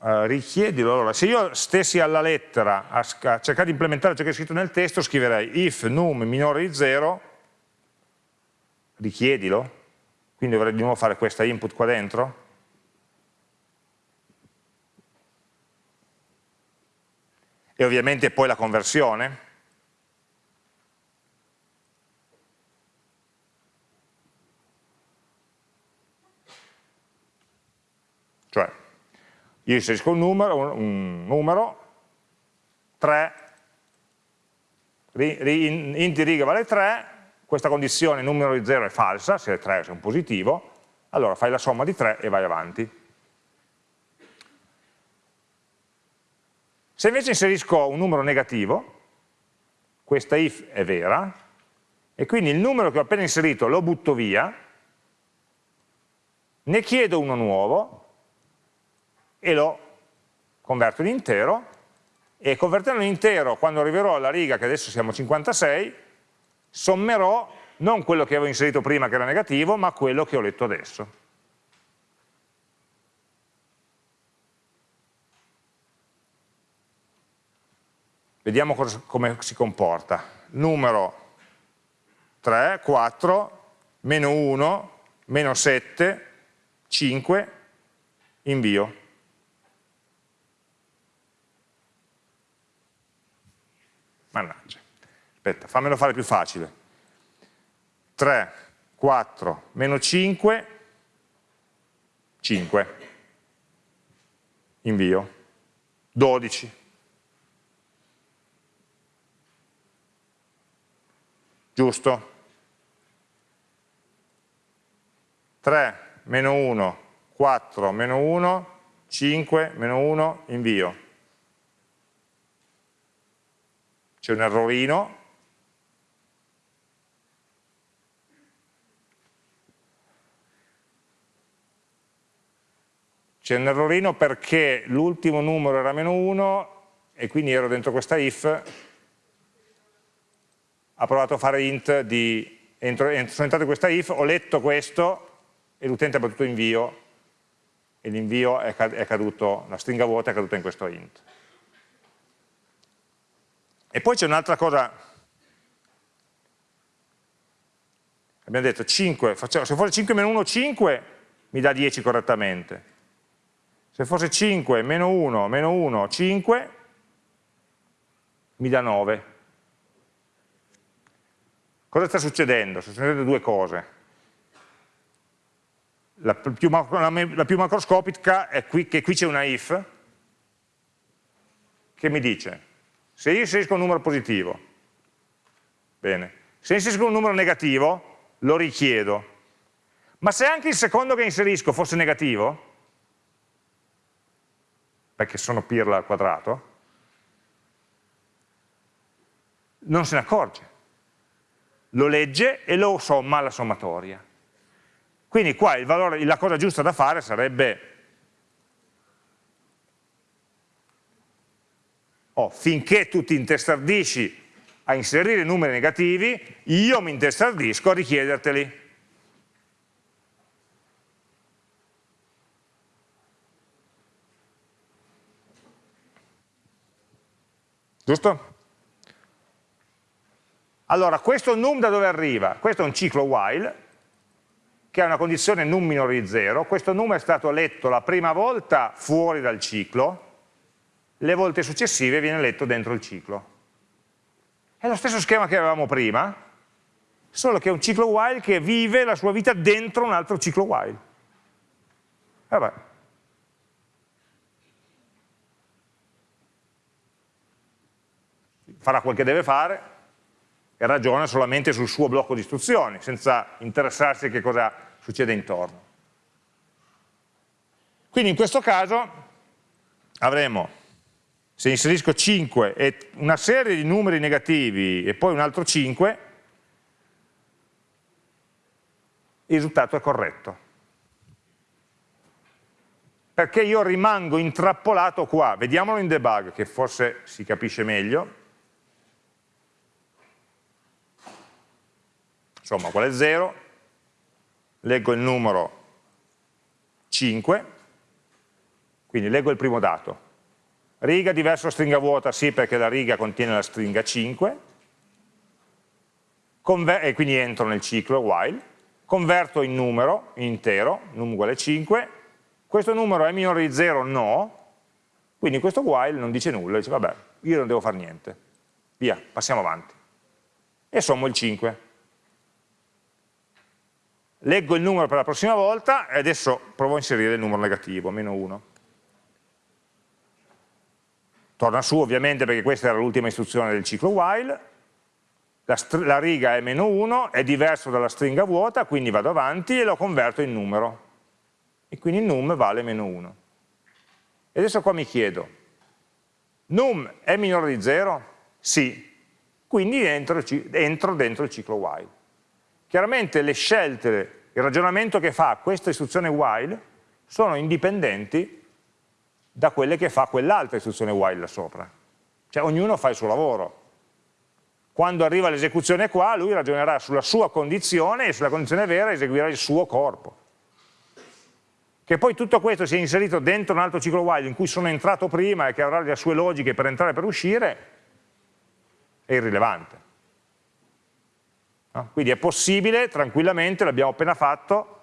Uh, richiedilo. Allora, se io stessi alla lettera a, a cercare di implementare ciò che è scritto nel testo, scriverei if num minore di 0, richiedilo, quindi dovrei di nuovo fare questa input qua dentro, e ovviamente poi la conversione, cioè io inserisco un numero, un numero 3, int di riga vale 3, questa condizione numero di 0 è falsa, se è 3 se è un positivo, allora fai la somma di 3 e vai avanti. Se invece inserisco un numero negativo, questa if è vera, e quindi il numero che ho appena inserito lo butto via, ne chiedo uno nuovo e lo converto in intero, e convertendo in intero, quando arriverò alla riga, che adesso siamo 56, sommerò non quello che avevo inserito prima che era negativo, ma quello che ho letto adesso. Vediamo come si comporta. Numero 3, 4, meno 1, meno 7, 5, invio. Mannaggia. Aspetta, fammelo fare più facile. 3, 4, meno 5, 5. Invio. 12. Giusto? 3, meno 1, 4, meno 1, 5, meno 1, invio. C'è un errorino, c'è un errorino perché l'ultimo numero era meno 1 e quindi ero dentro questa if, ha provato a fare int di, entro, sono entrato in questa if, ho letto questo e l'utente ha battuto invio. E l'invio è caduto, la stringa vuota è caduta in questo int. E poi c'è un'altra cosa, abbiamo detto 5, facciamo, se fosse 5 meno 1, 5, mi dà 10 correttamente. Se fosse 5 meno 1, meno 1, 5, mi dà 9. Cosa sta succedendo? Sta succedendo due cose la più, la più macroscopica è qui, che qui c'è una if che mi dice se io inserisco un numero positivo, bene, se inserisco un numero negativo lo richiedo, ma se anche il secondo che inserisco fosse negativo, perché sono pirla al quadrato, non se ne accorge, lo legge e lo somma alla sommatoria. Quindi qua valore, la cosa giusta da fare sarebbe oh, finché tu ti intestardisci a inserire numeri negativi, io mi intestardisco a richiederteli. Giusto? Allora, questo num da dove arriva? Questo è un ciclo while, che ha una condizione num minore di 0, questo num è stato letto la prima volta fuori dal ciclo, le volte successive viene letto dentro il ciclo. È lo stesso schema che avevamo prima, solo che è un ciclo while che vive la sua vita dentro un altro ciclo while. Vabbè. Farà quel che deve fare e ragiona solamente sul suo blocco di istruzioni, senza interessarsi a che cosa succede intorno. Quindi in questo caso avremo, se inserisco 5 e una serie di numeri negativi e poi un altro 5, il risultato è corretto. Perché io rimango intrappolato qua, vediamolo in debug che forse si capisce meglio, insomma qual è 0, leggo il numero 5, quindi leggo il primo dato. Riga diverso stringa vuota, sì perché la riga contiene la stringa 5, e quindi entro nel ciclo while, converto in numero, in intero, num uguale 5, questo numero è minore di 0? No, quindi questo while non dice nulla, dice vabbè, io non devo fare niente, via, passiamo avanti. E sommo il 5 leggo il numero per la prossima volta e adesso provo a inserire il numero negativo, meno 1. Torna su ovviamente perché questa era l'ultima istruzione del ciclo while, la, la riga è meno 1, è diverso dalla stringa vuota, quindi vado avanti e lo converto in numero. E quindi num vale meno 1. E adesso qua mi chiedo, num è minore di 0? Sì, quindi entro, entro dentro il ciclo while. Chiaramente le scelte, il ragionamento che fa questa istruzione while sono indipendenti da quelle che fa quell'altra istruzione while là sopra. Cioè ognuno fa il suo lavoro. Quando arriva l'esecuzione qua, lui ragionerà sulla sua condizione e sulla condizione vera eseguirà il suo corpo. Che poi tutto questo sia inserito dentro un altro ciclo while in cui sono entrato prima e che avrà le sue logiche per entrare e per uscire, è irrilevante. No? Quindi è possibile, tranquillamente, l'abbiamo appena fatto,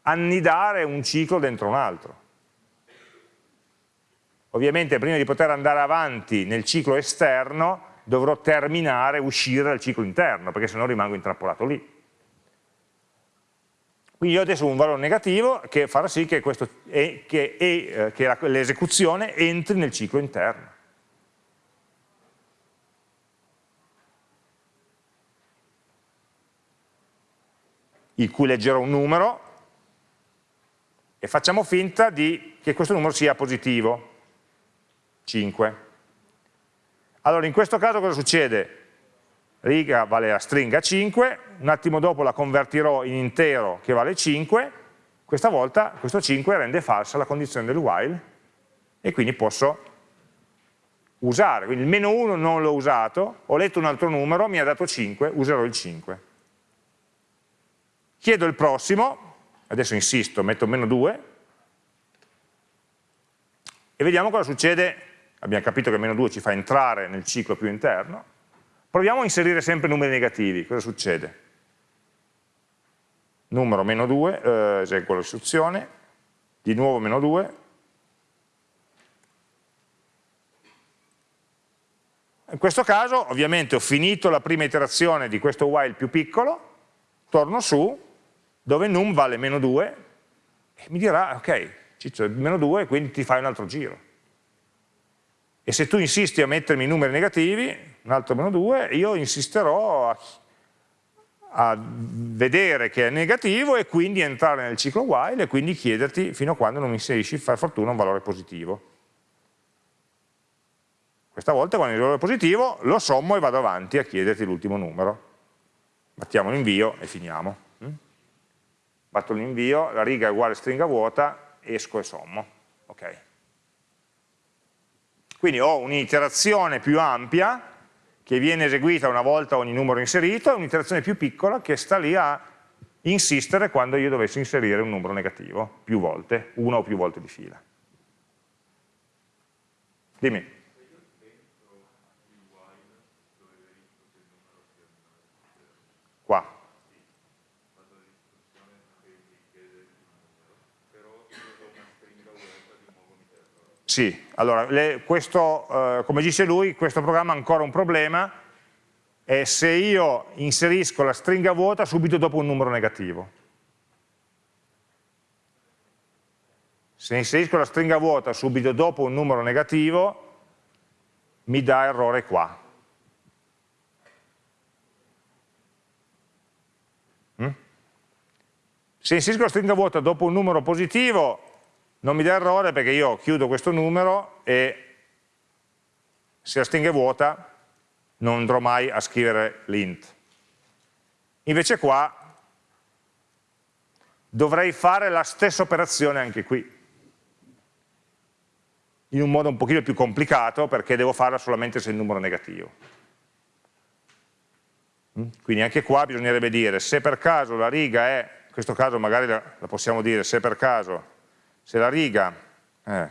annidare un ciclo dentro un altro. Ovviamente prima di poter andare avanti nel ciclo esterno dovrò terminare, uscire dal ciclo interno, perché sennò rimango intrappolato lì. Quindi io adesso ho un valore negativo che farà sì che, che, eh, che l'esecuzione entri nel ciclo interno. il cui leggerò un numero e facciamo finta di, che questo numero sia positivo, 5. Allora in questo caso cosa succede? Riga vale la stringa 5, un attimo dopo la convertirò in intero che vale 5, questa volta questo 5 rende falsa la condizione del while e quindi posso usare, quindi il meno 1 non l'ho usato, ho letto un altro numero, mi ha dato 5, userò il 5. Chiedo il prossimo, adesso insisto, metto meno 2 e vediamo cosa succede abbiamo capito che meno 2 ci fa entrare nel ciclo più interno, proviamo a inserire sempre numeri negativi, cosa succede? Numero meno 2, eh, eseguo l'istruzione, di nuovo meno 2, in questo caso ovviamente ho finito la prima iterazione di questo while più piccolo, torno su, dove num vale meno 2, e mi dirà, ok, Ciccio, meno 2, quindi ti fai un altro giro e se tu insisti a mettermi numeri negativi, un altro meno 2, io insisterò a, a, vedere che è negativo e quindi entrare nel ciclo while e quindi chiederti fino a quando non mi inserisci per fortuna un valore positivo. Questa volta quando il valore positivo lo sommo e vado avanti a chiederti l'ultimo numero. Battiamo l'invio e finiamo. Mm? Batto l'invio, la riga è uguale a stringa vuota, esco e sommo. Okay. Quindi ho un'iterazione più ampia che viene eseguita una volta ogni numero inserito e un'iterazione più piccola che sta lì a insistere quando io dovessi inserire un numero negativo, più volte, una o più volte di fila. Dimmi. Qua. Sì, allora, le, questo, eh, come dice lui, questo programma ha ancora un problema, è se io inserisco la stringa vuota subito dopo un numero negativo. Se inserisco la stringa vuota subito dopo un numero negativo, mi dà errore qua. Mm? Se inserisco la stringa vuota dopo un numero positivo, non mi dà errore perché io chiudo questo numero e se la stringa è vuota non andrò mai a scrivere l'int. Invece qua dovrei fare la stessa operazione anche qui, in un modo un pochino più complicato perché devo farla solamente se il numero è negativo. Mm? Quindi anche qua bisognerebbe dire se per caso la riga è, in questo caso magari la, la possiamo dire se per caso se la riga eh,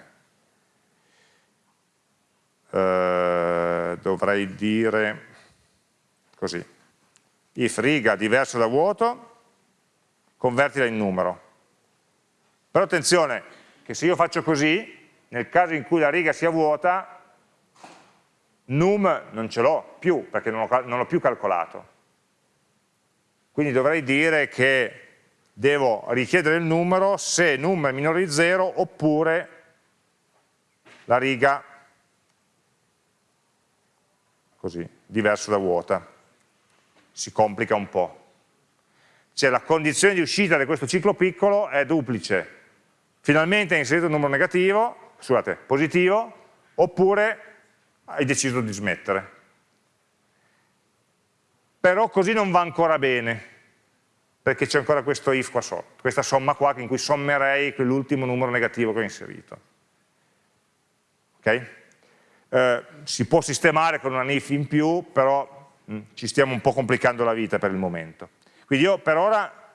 eh, dovrei dire così. If riga diverso da vuoto convertila in numero. Però attenzione che se io faccio così nel caso in cui la riga sia vuota num non ce l'ho più perché non l'ho più calcolato. Quindi dovrei dire che devo richiedere il numero se num è minore di 0 oppure la riga così, diverso da vuota, si complica un po'. Cioè la condizione di uscita di questo ciclo piccolo è duplice, finalmente hai inserito un numero negativo, scusate, positivo, oppure hai deciso di smettere. Però così non va ancora bene, perché c'è ancora questo if qua sotto, questa somma qua in cui sommerei quell'ultimo numero negativo che ho inserito. Ok? Eh, si può sistemare con un if in più, però mh, mm, ci stiamo un po' complicando la vita per il momento. Quindi io per ora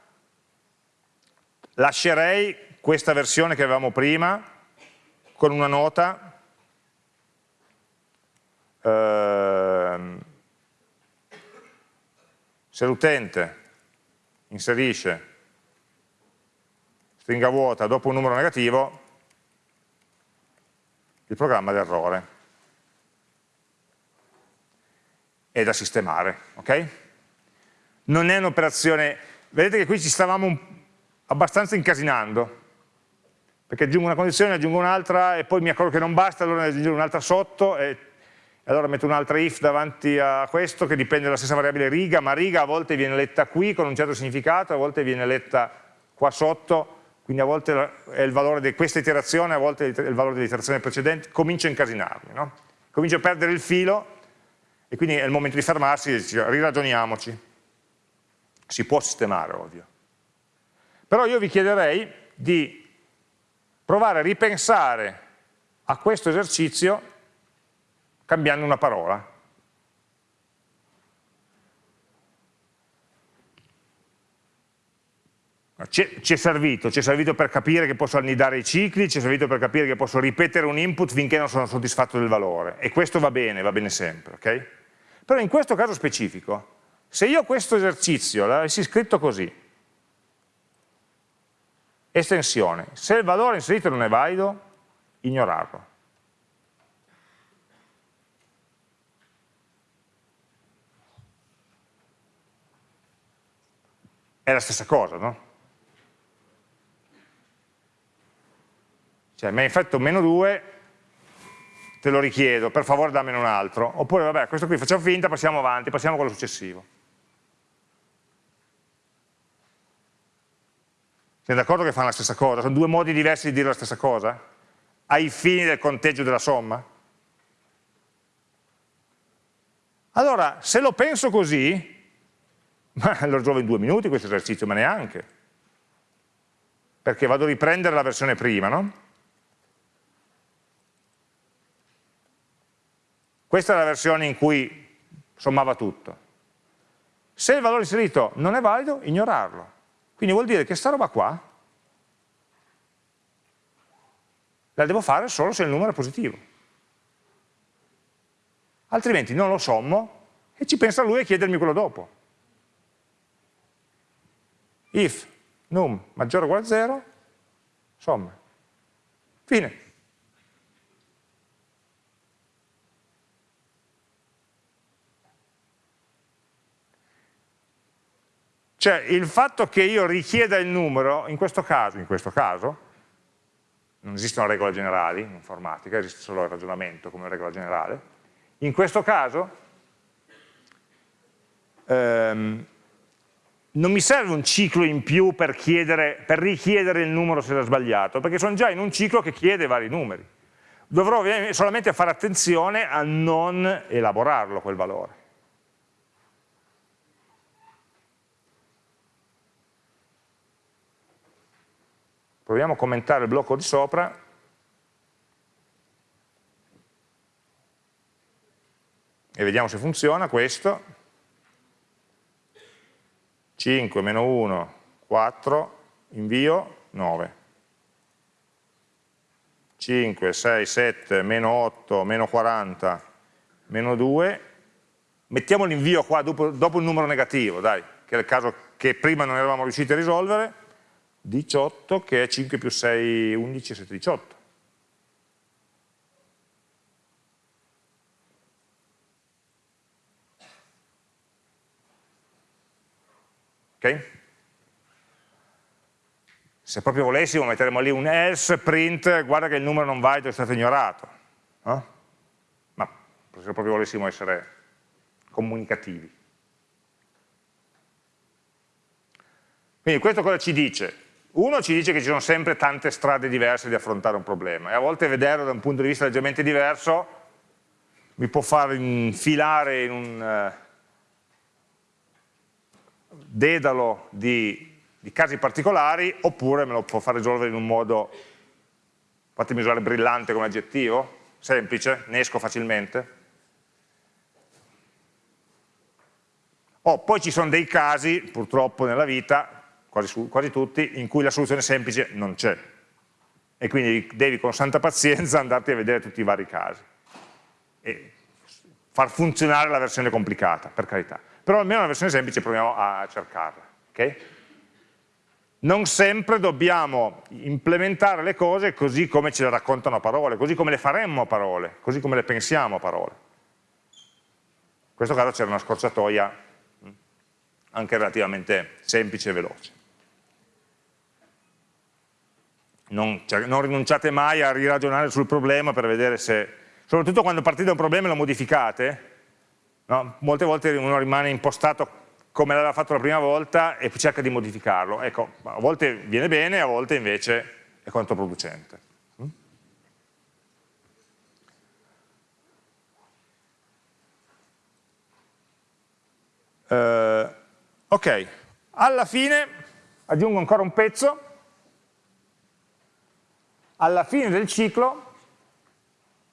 lascerei questa versione che avevamo prima con una nota ehm, se l'utente inserisce stringa vuota dopo un numero negativo il programma d'errore è da sistemare ok? non è un'operazione, vedete che qui ci stavamo abbastanza incasinando, perché aggiungo una condizione, aggiungo un'altra e poi mi accorgo che non basta, allora aggiungo un'altra sotto e allora metto un'altra if davanti a questo che dipende dalla stessa variabile riga, ma riga a volte viene letta qui con un certo significato, a volte viene letta qua sotto, quindi a volte è il valore di questa iterazione, a volte è il valore dell'iterazione precedente, comincio a incasinarmi, no? comincio a perdere il filo e quindi è il momento di fermarsi e dire riragioniamoci si può sistemare, ovvio. Però io vi chiederei di provare a ripensare a questo esercizio cambiando una parola. Ci è servito, ci è servito per capire che posso annidare i cicli, ci è servito per capire che posso ripetere un input finché non sono soddisfatto del valore e questo va bene, va bene sempre, ok? Però in questo caso specifico se io questo esercizio l'avessi scritto così, estensione, se il valore inserito non è valido, ignorarlo. È la stessa cosa, no? Cioè, mi hai fatto meno 2, te lo richiedo, per favore dammene un altro. Oppure, vabbè, questo qui facciamo finta, passiamo avanti, passiamo a quello successivo. Siete d'accordo che fanno la stessa cosa? Sono due modi diversi di dire la stessa cosa? Ai fini del conteggio della somma? Allora, se lo penso così, ma lo risolvo in due minuti questo esercizio, ma neanche. Perché vado a riprendere la versione prima, no? Questa è la versione in cui sommava tutto. Se il valore inserito non è valido, ignorarlo. Quindi vuol dire che sta roba qua la devo fare solo se il numero è positivo. Altrimenti non lo sommo e ci pensa lui a chiedermi quello dopo. If num maggiore o uguale a 0, somma. Fine. Cioè il fatto che io richieda il numero, in questo caso, in questo caso non esistono regole generali in informatica, esiste solo il ragionamento come regola generale, in questo caso ehm, non mi serve un ciclo in più per, chiedere, per richiedere il numero se era sbagliato, perché sono già in un ciclo che chiede vari numeri. Dovrò solamente fare attenzione a non elaborarlo quel valore. Proviamo a commentare il blocco di sopra. E vediamo se funziona questo. 5 meno 1, 4, invio 9. 5, 6, 7, meno 8, meno 40, meno 2. Mettiamo l'invio qua dopo, dopo il numero negativo, dai, che è il caso che prima non eravamo riusciti a risolvere 18 che è 5 più 6, 11, 7, 18. Se proprio volessimo metteremo lì un else print, guarda che il numero non valido è stato ignorato. Eh? Ma se proprio volessimo essere comunicativi. Quindi questo cosa ci dice? Uno ci dice che ci sono sempre tante strade diverse di affrontare un problema e a volte vederlo da un punto di vista leggermente diverso mi può far infilare in un uh, dedalo di, di, casi particolari oppure me lo può far risolvere in un modo, fatemi usare brillante come aggettivo, semplice, ne esco facilmente. Oh, poi ci sono dei casi, purtroppo nella vita, quasi, quasi tutti, in cui la soluzione semplice non c'è. E quindi devi con santa pazienza [LAUGHS] andarti a vedere tutti i vari casi. E far funzionare la versione complicata, per carità. Però almeno la versione semplice proviamo a cercarla. Okay? Non sempre dobbiamo implementare le cose così come ce le raccontano a parole, così come le faremmo a parole, così come le pensiamo a parole. In questo caso c'era una scorciatoia mm, anche relativamente semplice e veloce non, cioè, non, rinunciate mai a riragionare sul problema per vedere se, soprattutto quando partite da un problema e lo modificate, no? molte volte uno rimane impostato come l'aveva fatto la prima volta e cerca di modificarlo. Ecco, a volte viene bene, a volte invece è controproducente. Uh, ok, alla fine aggiungo ancora un pezzo alla fine del ciclo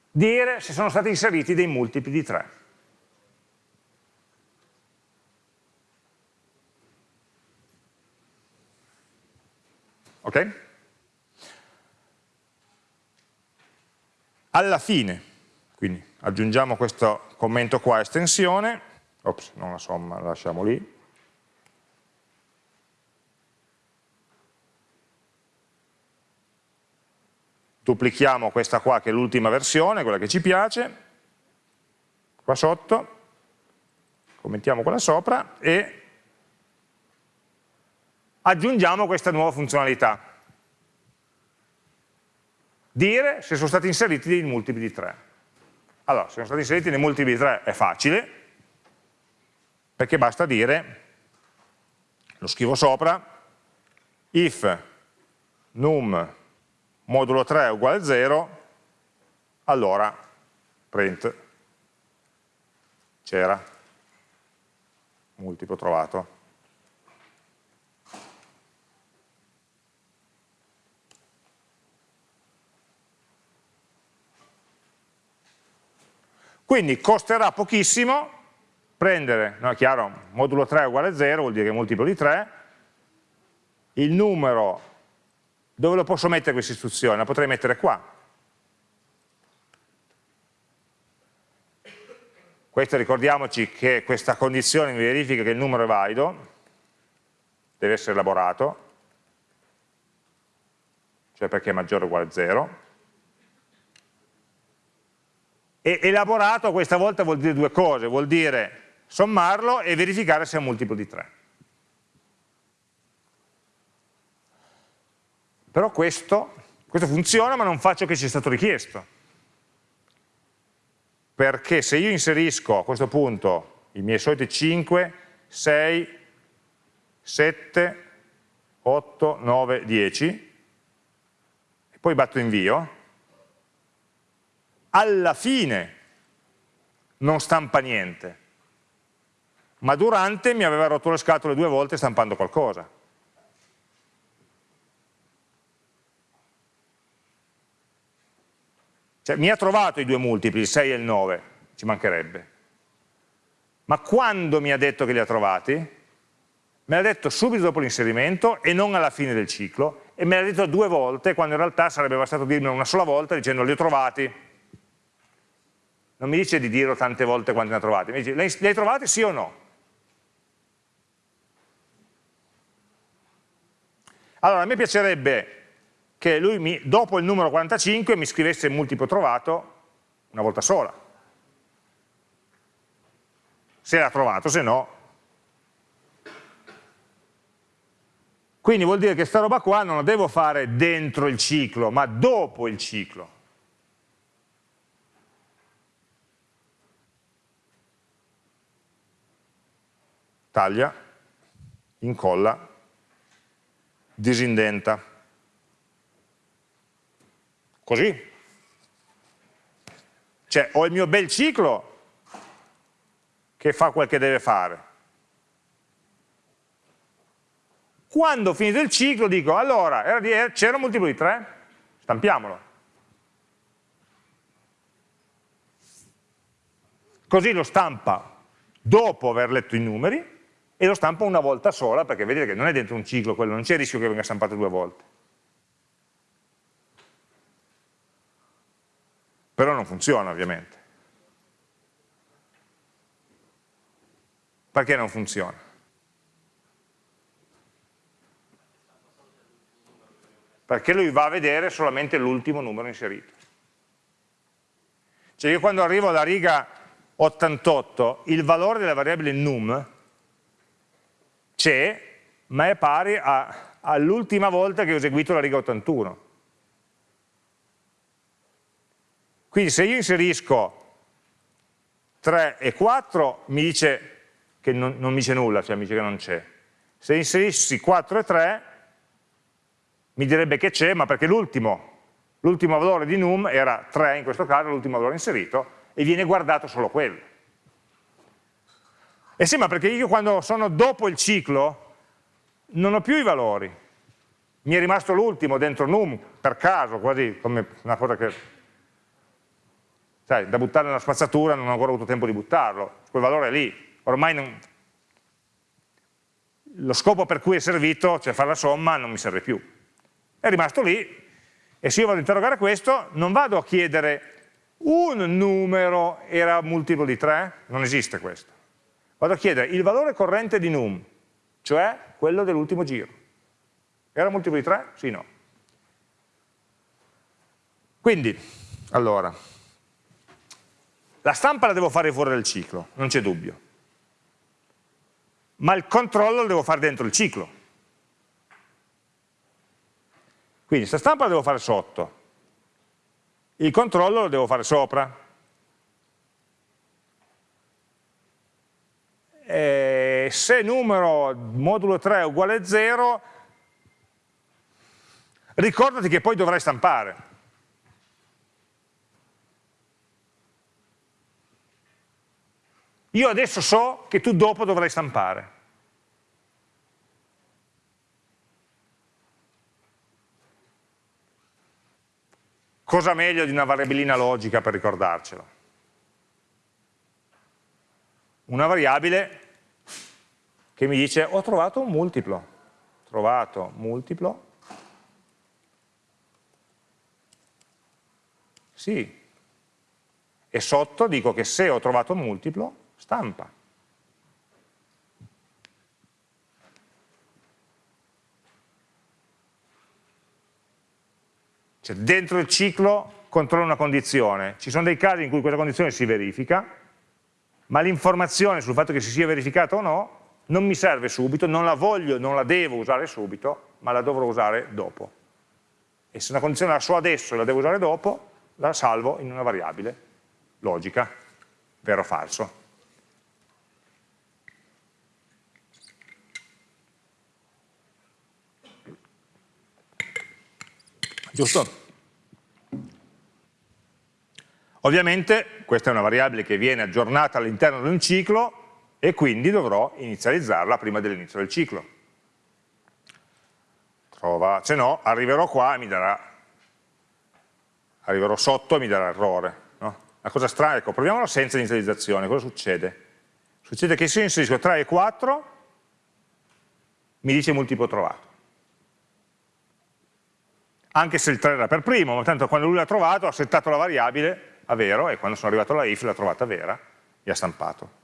dire se sono stati inseriti dei multipli di 3. Ok? Alla fine, quindi aggiungiamo questo commento qua, estensione, ops, non la somma, la lasciamo lì, duplichiamo questa qua che è l'ultima versione, quella che ci piace, qua sotto, commentiamo quella sopra e aggiungiamo questa nuova funzionalità. Dire se sono stati inseriti dei multipli di 3. Allora, se sono stati inseriti dei multipli di 3 è facile, perché basta dire, lo scrivo sopra, if num modulo 3 è uguale a 0, allora print c'era, multiplo trovato. Quindi costerà pochissimo prendere, no è chiaro, modulo 3 è uguale a 0, vuol dire che è multiplo di 3, il numero dove lo posso mettere questa istruzione? La potrei mettere qua. Questo ricordiamoci che questa condizione mi verifica che il numero è valido, deve essere elaborato, cioè perché è maggiore o uguale a 0. E elaborato questa volta vuol dire due cose, vuol dire sommarlo e verificare se è un multiplo di 3. Però questo, questo funziona ma non faccio che ci è stato richiesto. Perché se io inserisco a questo punto i miei soliti 5, 6, 7, 8, 9, 10 e poi batto invio, alla fine non stampa niente, ma durante mi aveva rotto le scatole due volte stampando qualcosa. Cioè mi ha trovato i due multipli, il 6 e il 9, ci mancherebbe. Ma quando mi ha detto che li ha trovati? Me l'ha detto subito dopo l'inserimento e non alla fine del ciclo e me l'ha detto due volte quando in realtà sarebbe bastato dirmelo una sola volta dicendo li ho trovati. Non mi dice di dirlo tante volte quando ne ha trovati, mi dice li hai trovati sì o no? Allora a me piacerebbe che lui mi, dopo il numero 45 mi scrivesse il multiplo trovato una volta sola. Se l'ha trovato, se no. Quindi vuol dire che sta roba qua non la devo fare dentro il ciclo, ma dopo il ciclo. Taglia, incolla, disindenta. Così. Cioè ho il mio bel ciclo che fa quel che deve fare. Quando finito il ciclo dico, allora, c'era un multiplo di 3? Stampiamolo. Così lo stampa dopo aver letto i numeri e lo stampa una volta sola, perché vedete che non è dentro un ciclo quello, non c'è il rischio che venga stampato due volte. Però non funziona ovviamente. Perché non funziona? Perché lui va a vedere solamente l'ultimo numero inserito. Cioè io quando arrivo alla riga 88, il valore della variabile num c'è, ma è pari all'ultima volta che ho eseguito la riga 81. Quindi se io inserisco 3 e 4 mi dice che non, non mi dice nulla, cioè mi dice che non c'è. Se inserissi 4 e 3 mi direbbe che c'è, ma perché l'ultimo valore di num era 3 in questo caso, l'ultimo valore inserito, e viene guardato solo quello. E sì, ma perché io quando sono dopo il ciclo non ho più i valori, mi è rimasto l'ultimo dentro num, per caso, quasi come una cosa che, sai, da buttare nella spazzatura non ho ancora avuto tempo di buttarlo, quel valore è lì, ormai non, lo scopo per cui è servito, cioè fare la somma, non mi serve più. È rimasto lì, e se io vado ad interrogare questo, non vado a chiedere un numero era multiplo di 3? Non esiste questo. Vado a chiedere il valore corrente di num, cioè quello dell'ultimo giro. Era multiplo di 3? Sì, no. Quindi, allora, la stampa la devo fare fuori dal ciclo, non c'è dubbio. Ma il controllo lo devo fare dentro il ciclo. Quindi, questa stampa la devo fare sotto, il controllo lo devo fare sopra. E se numero modulo 3 è uguale a 0, ricordati che poi dovrai stampare. Io adesso so che tu dopo dovrai stampare. Cosa meglio di una variabilina logica per ricordarcelo? Una variabile che mi dice ho trovato un multiplo, trovato multiplo, sì, e sotto dico che se ho trovato un multiplo, stampa. Cioè dentro il ciclo controllo una condizione, ci sono dei casi in cui questa condizione si verifica, ma l'informazione sul fatto che si sia verificata o no non mi serve subito, non la voglio, non la devo usare subito, ma la dovrò usare dopo. E se una condizione la so adesso e la devo usare dopo, la salvo in una variabile logica, vero o falso. giusto? Ovviamente questa è una variabile che viene aggiornata all'interno di un ciclo e quindi dovrò inizializzarla prima dell'inizio del ciclo. Trova, se no arriverò qua e mi darà, arriverò sotto e mi darà errore. No? La cosa strana, ecco, proviamolo senza inizializzazione, cosa succede? Succede che se io inserisco 3 e 4 mi dice multiplo trovato anche se il 3 era per primo, ma tanto quando lui l'ha trovato ha settato la variabile a vero e quando sono arrivato alla if l'ha trovata vera e ha stampato.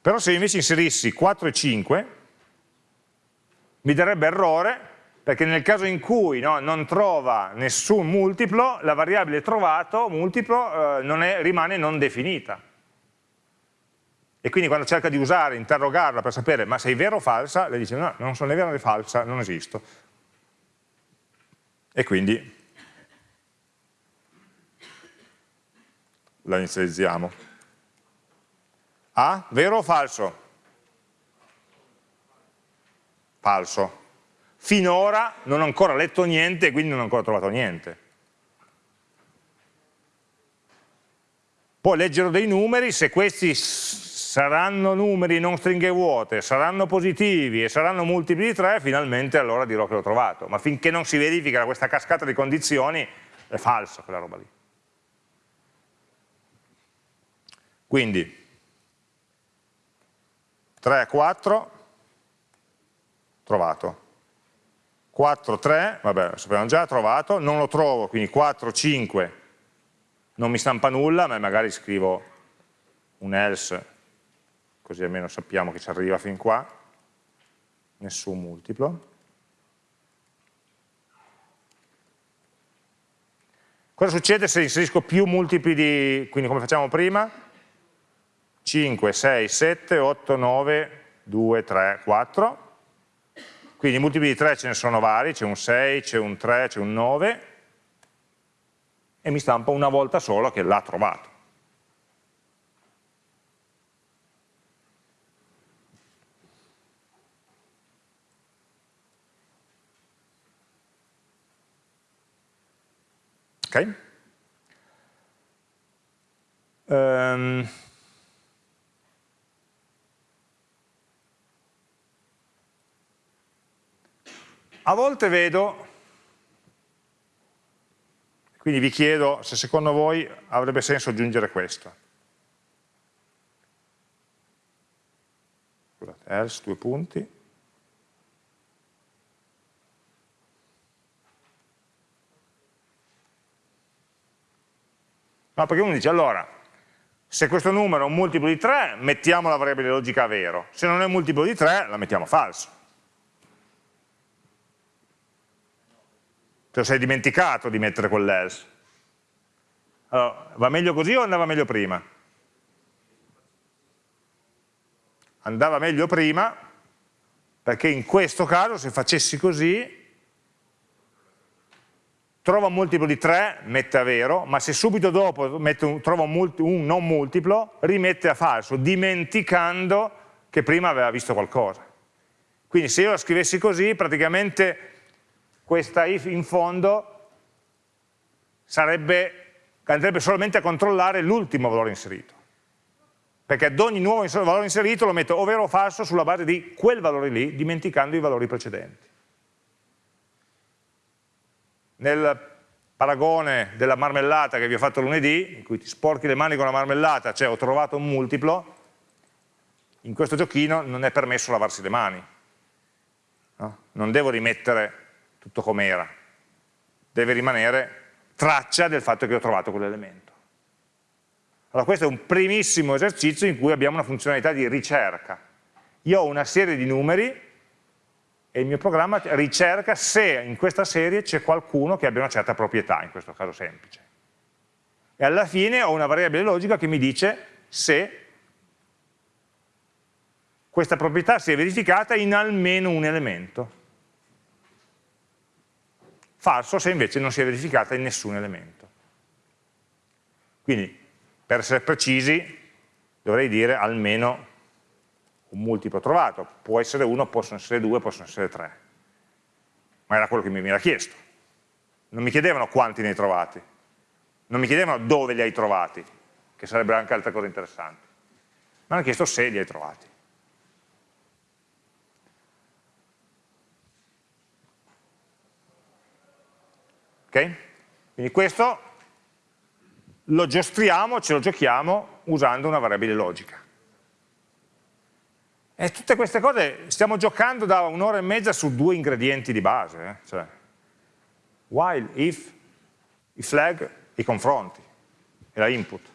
Però se invece inserissi 4 e 5 mi darebbe errore perché nel caso in cui no, non trova nessun multiplo, la variabile trovato, multiplo, eh, non è, rimane non definita. E quindi quando cerca di usare, interrogarla per sapere ma sei vera o falsa, le dice no, non sono né vera né falsa, non esisto e quindi la inizializziamo. A, vero o falso? falso. Finora non ho ancora letto niente e quindi non ho ancora trovato niente. Poi leggerò dei numeri, se questi saranno numeri non stringhe vuote, saranno positivi e saranno multipli di 3, finalmente allora dirò che l'ho trovato. Ma finché non si verifica questa cascata di condizioni, è falsa quella roba lì. Quindi 3, 4, trovato. 4, 3, vabbè, lo sapevamo già, trovato, non lo trovo, quindi 4, 5, non mi stampa nulla, ma magari scrivo un else, così almeno sappiamo che ci arriva fin qua, nessun multiplo. Cosa succede se inserisco più multipli di, quindi come facciamo prima? 5, 6, 7, 8, 9, 2, 3, 4. Quindi multipli di 3 ce ne sono vari, c'è un 6, c'è un 3, c'è un 9, e mi stampa una volta sola che l'ha trovato. Ok? Um, a volte vedo quindi vi chiedo se secondo voi avrebbe senso aggiungere questo. Scusate, else, due punti. No, perché uno dice, allora, se questo numero è un multiplo di 3, mettiamo la variabile logica vero. Se non è un multiplo di 3, la mettiamo falso. Te lo sei dimenticato di mettere quell'else. Allora, va meglio così o andava meglio prima? Andava meglio prima perché in questo caso se facessi così trova un multiplo di 3, mette a vero, ma se subito dopo un, trova un, un, non multiplo, rimette a falso, dimenticando che prima aveva visto qualcosa. Quindi se io la scrivessi così, praticamente questa if in fondo sarebbe, andrebbe solamente a controllare l'ultimo valore inserito. Perché ad ogni nuovo valore inserito lo metto o vero o falso sulla base di quel valore lì, dimenticando i valori precedenti. Nel paragone della marmellata che vi ho fatto lunedì, in cui ti sporchi le mani con la marmellata, cioè ho trovato un multiplo, in questo giochino non è permesso lavarsi le mani. No? Non devo rimettere tutto com'era, deve rimanere traccia del fatto che ho trovato quell'elemento. Allora questo è un primissimo esercizio in cui abbiamo una funzionalità di ricerca. Io ho una serie di numeri e il mio programma ricerca se in questa serie c'è qualcuno che abbia una certa proprietà, in questo caso semplice. E alla fine ho una variabile logica che mi dice se questa proprietà si è verificata in almeno un elemento falso se invece non si è verificata in nessun elemento. Quindi, per essere precisi, dovrei dire almeno un multiplo trovato, può essere uno, possono essere due, possono essere tre. Ma era quello che mi era chiesto. Non mi chiedevano quanti ne hai trovati, non mi chiedevano dove li hai trovati, che sarebbero anche altre cose interessanti. Mi hanno chiesto se li hai trovati. Okay? Quindi questo lo giostriamo, ce lo giochiamo usando una variabile logica. E tutte queste cose stiamo giocando da un'ora e mezza su due ingredienti di base, eh? cioè while, if, i flag, i confronti e la input.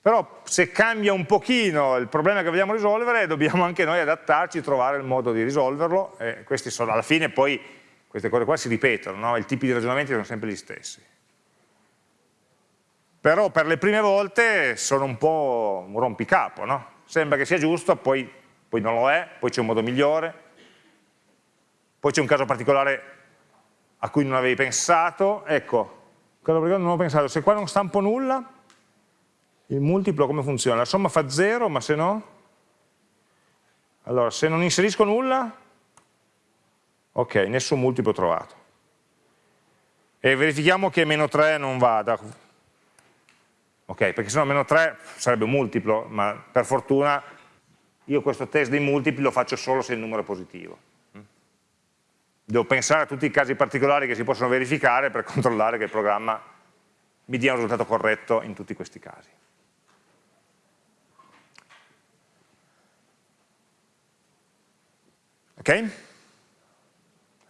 Però se cambia un pochino il problema che vogliamo risolvere, dobbiamo anche noi adattarci, trovare il modo di risolverlo, e questi sono alla fine poi queste cose qua si ripetono, no? i tipi di ragionamenti sono sempre gli stessi. Però per le prime volte sono un po' un rompicapo, no? sembra che sia giusto, poi, poi non lo è, poi c'è un modo migliore, poi c'è un caso particolare a cui non avevi pensato, ecco, quello perché non ho pensato, se qua non stampo nulla, il multiplo come funziona? La somma fa 0, ma se no? Allora, se non inserisco nulla, Ok, nessun multiplo trovato. E verifichiamo che meno 3 non vada. Ok, perché sennò meno 3 sarebbe un multiplo, ma per fortuna io questo test dei multipli lo faccio solo se il numero è positivo. Devo pensare a tutti i casi particolari che si possono verificare per [LAUGHS] controllare che il programma mi dia un risultato corretto in tutti questi casi. Ok?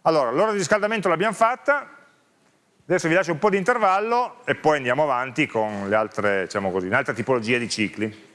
Allora, l'ora di riscaldamento l'abbiamo fatta, adesso vi lascio un po' di intervallo e poi andiamo avanti con le altre, diciamo così, un'altra tipologia di cicli.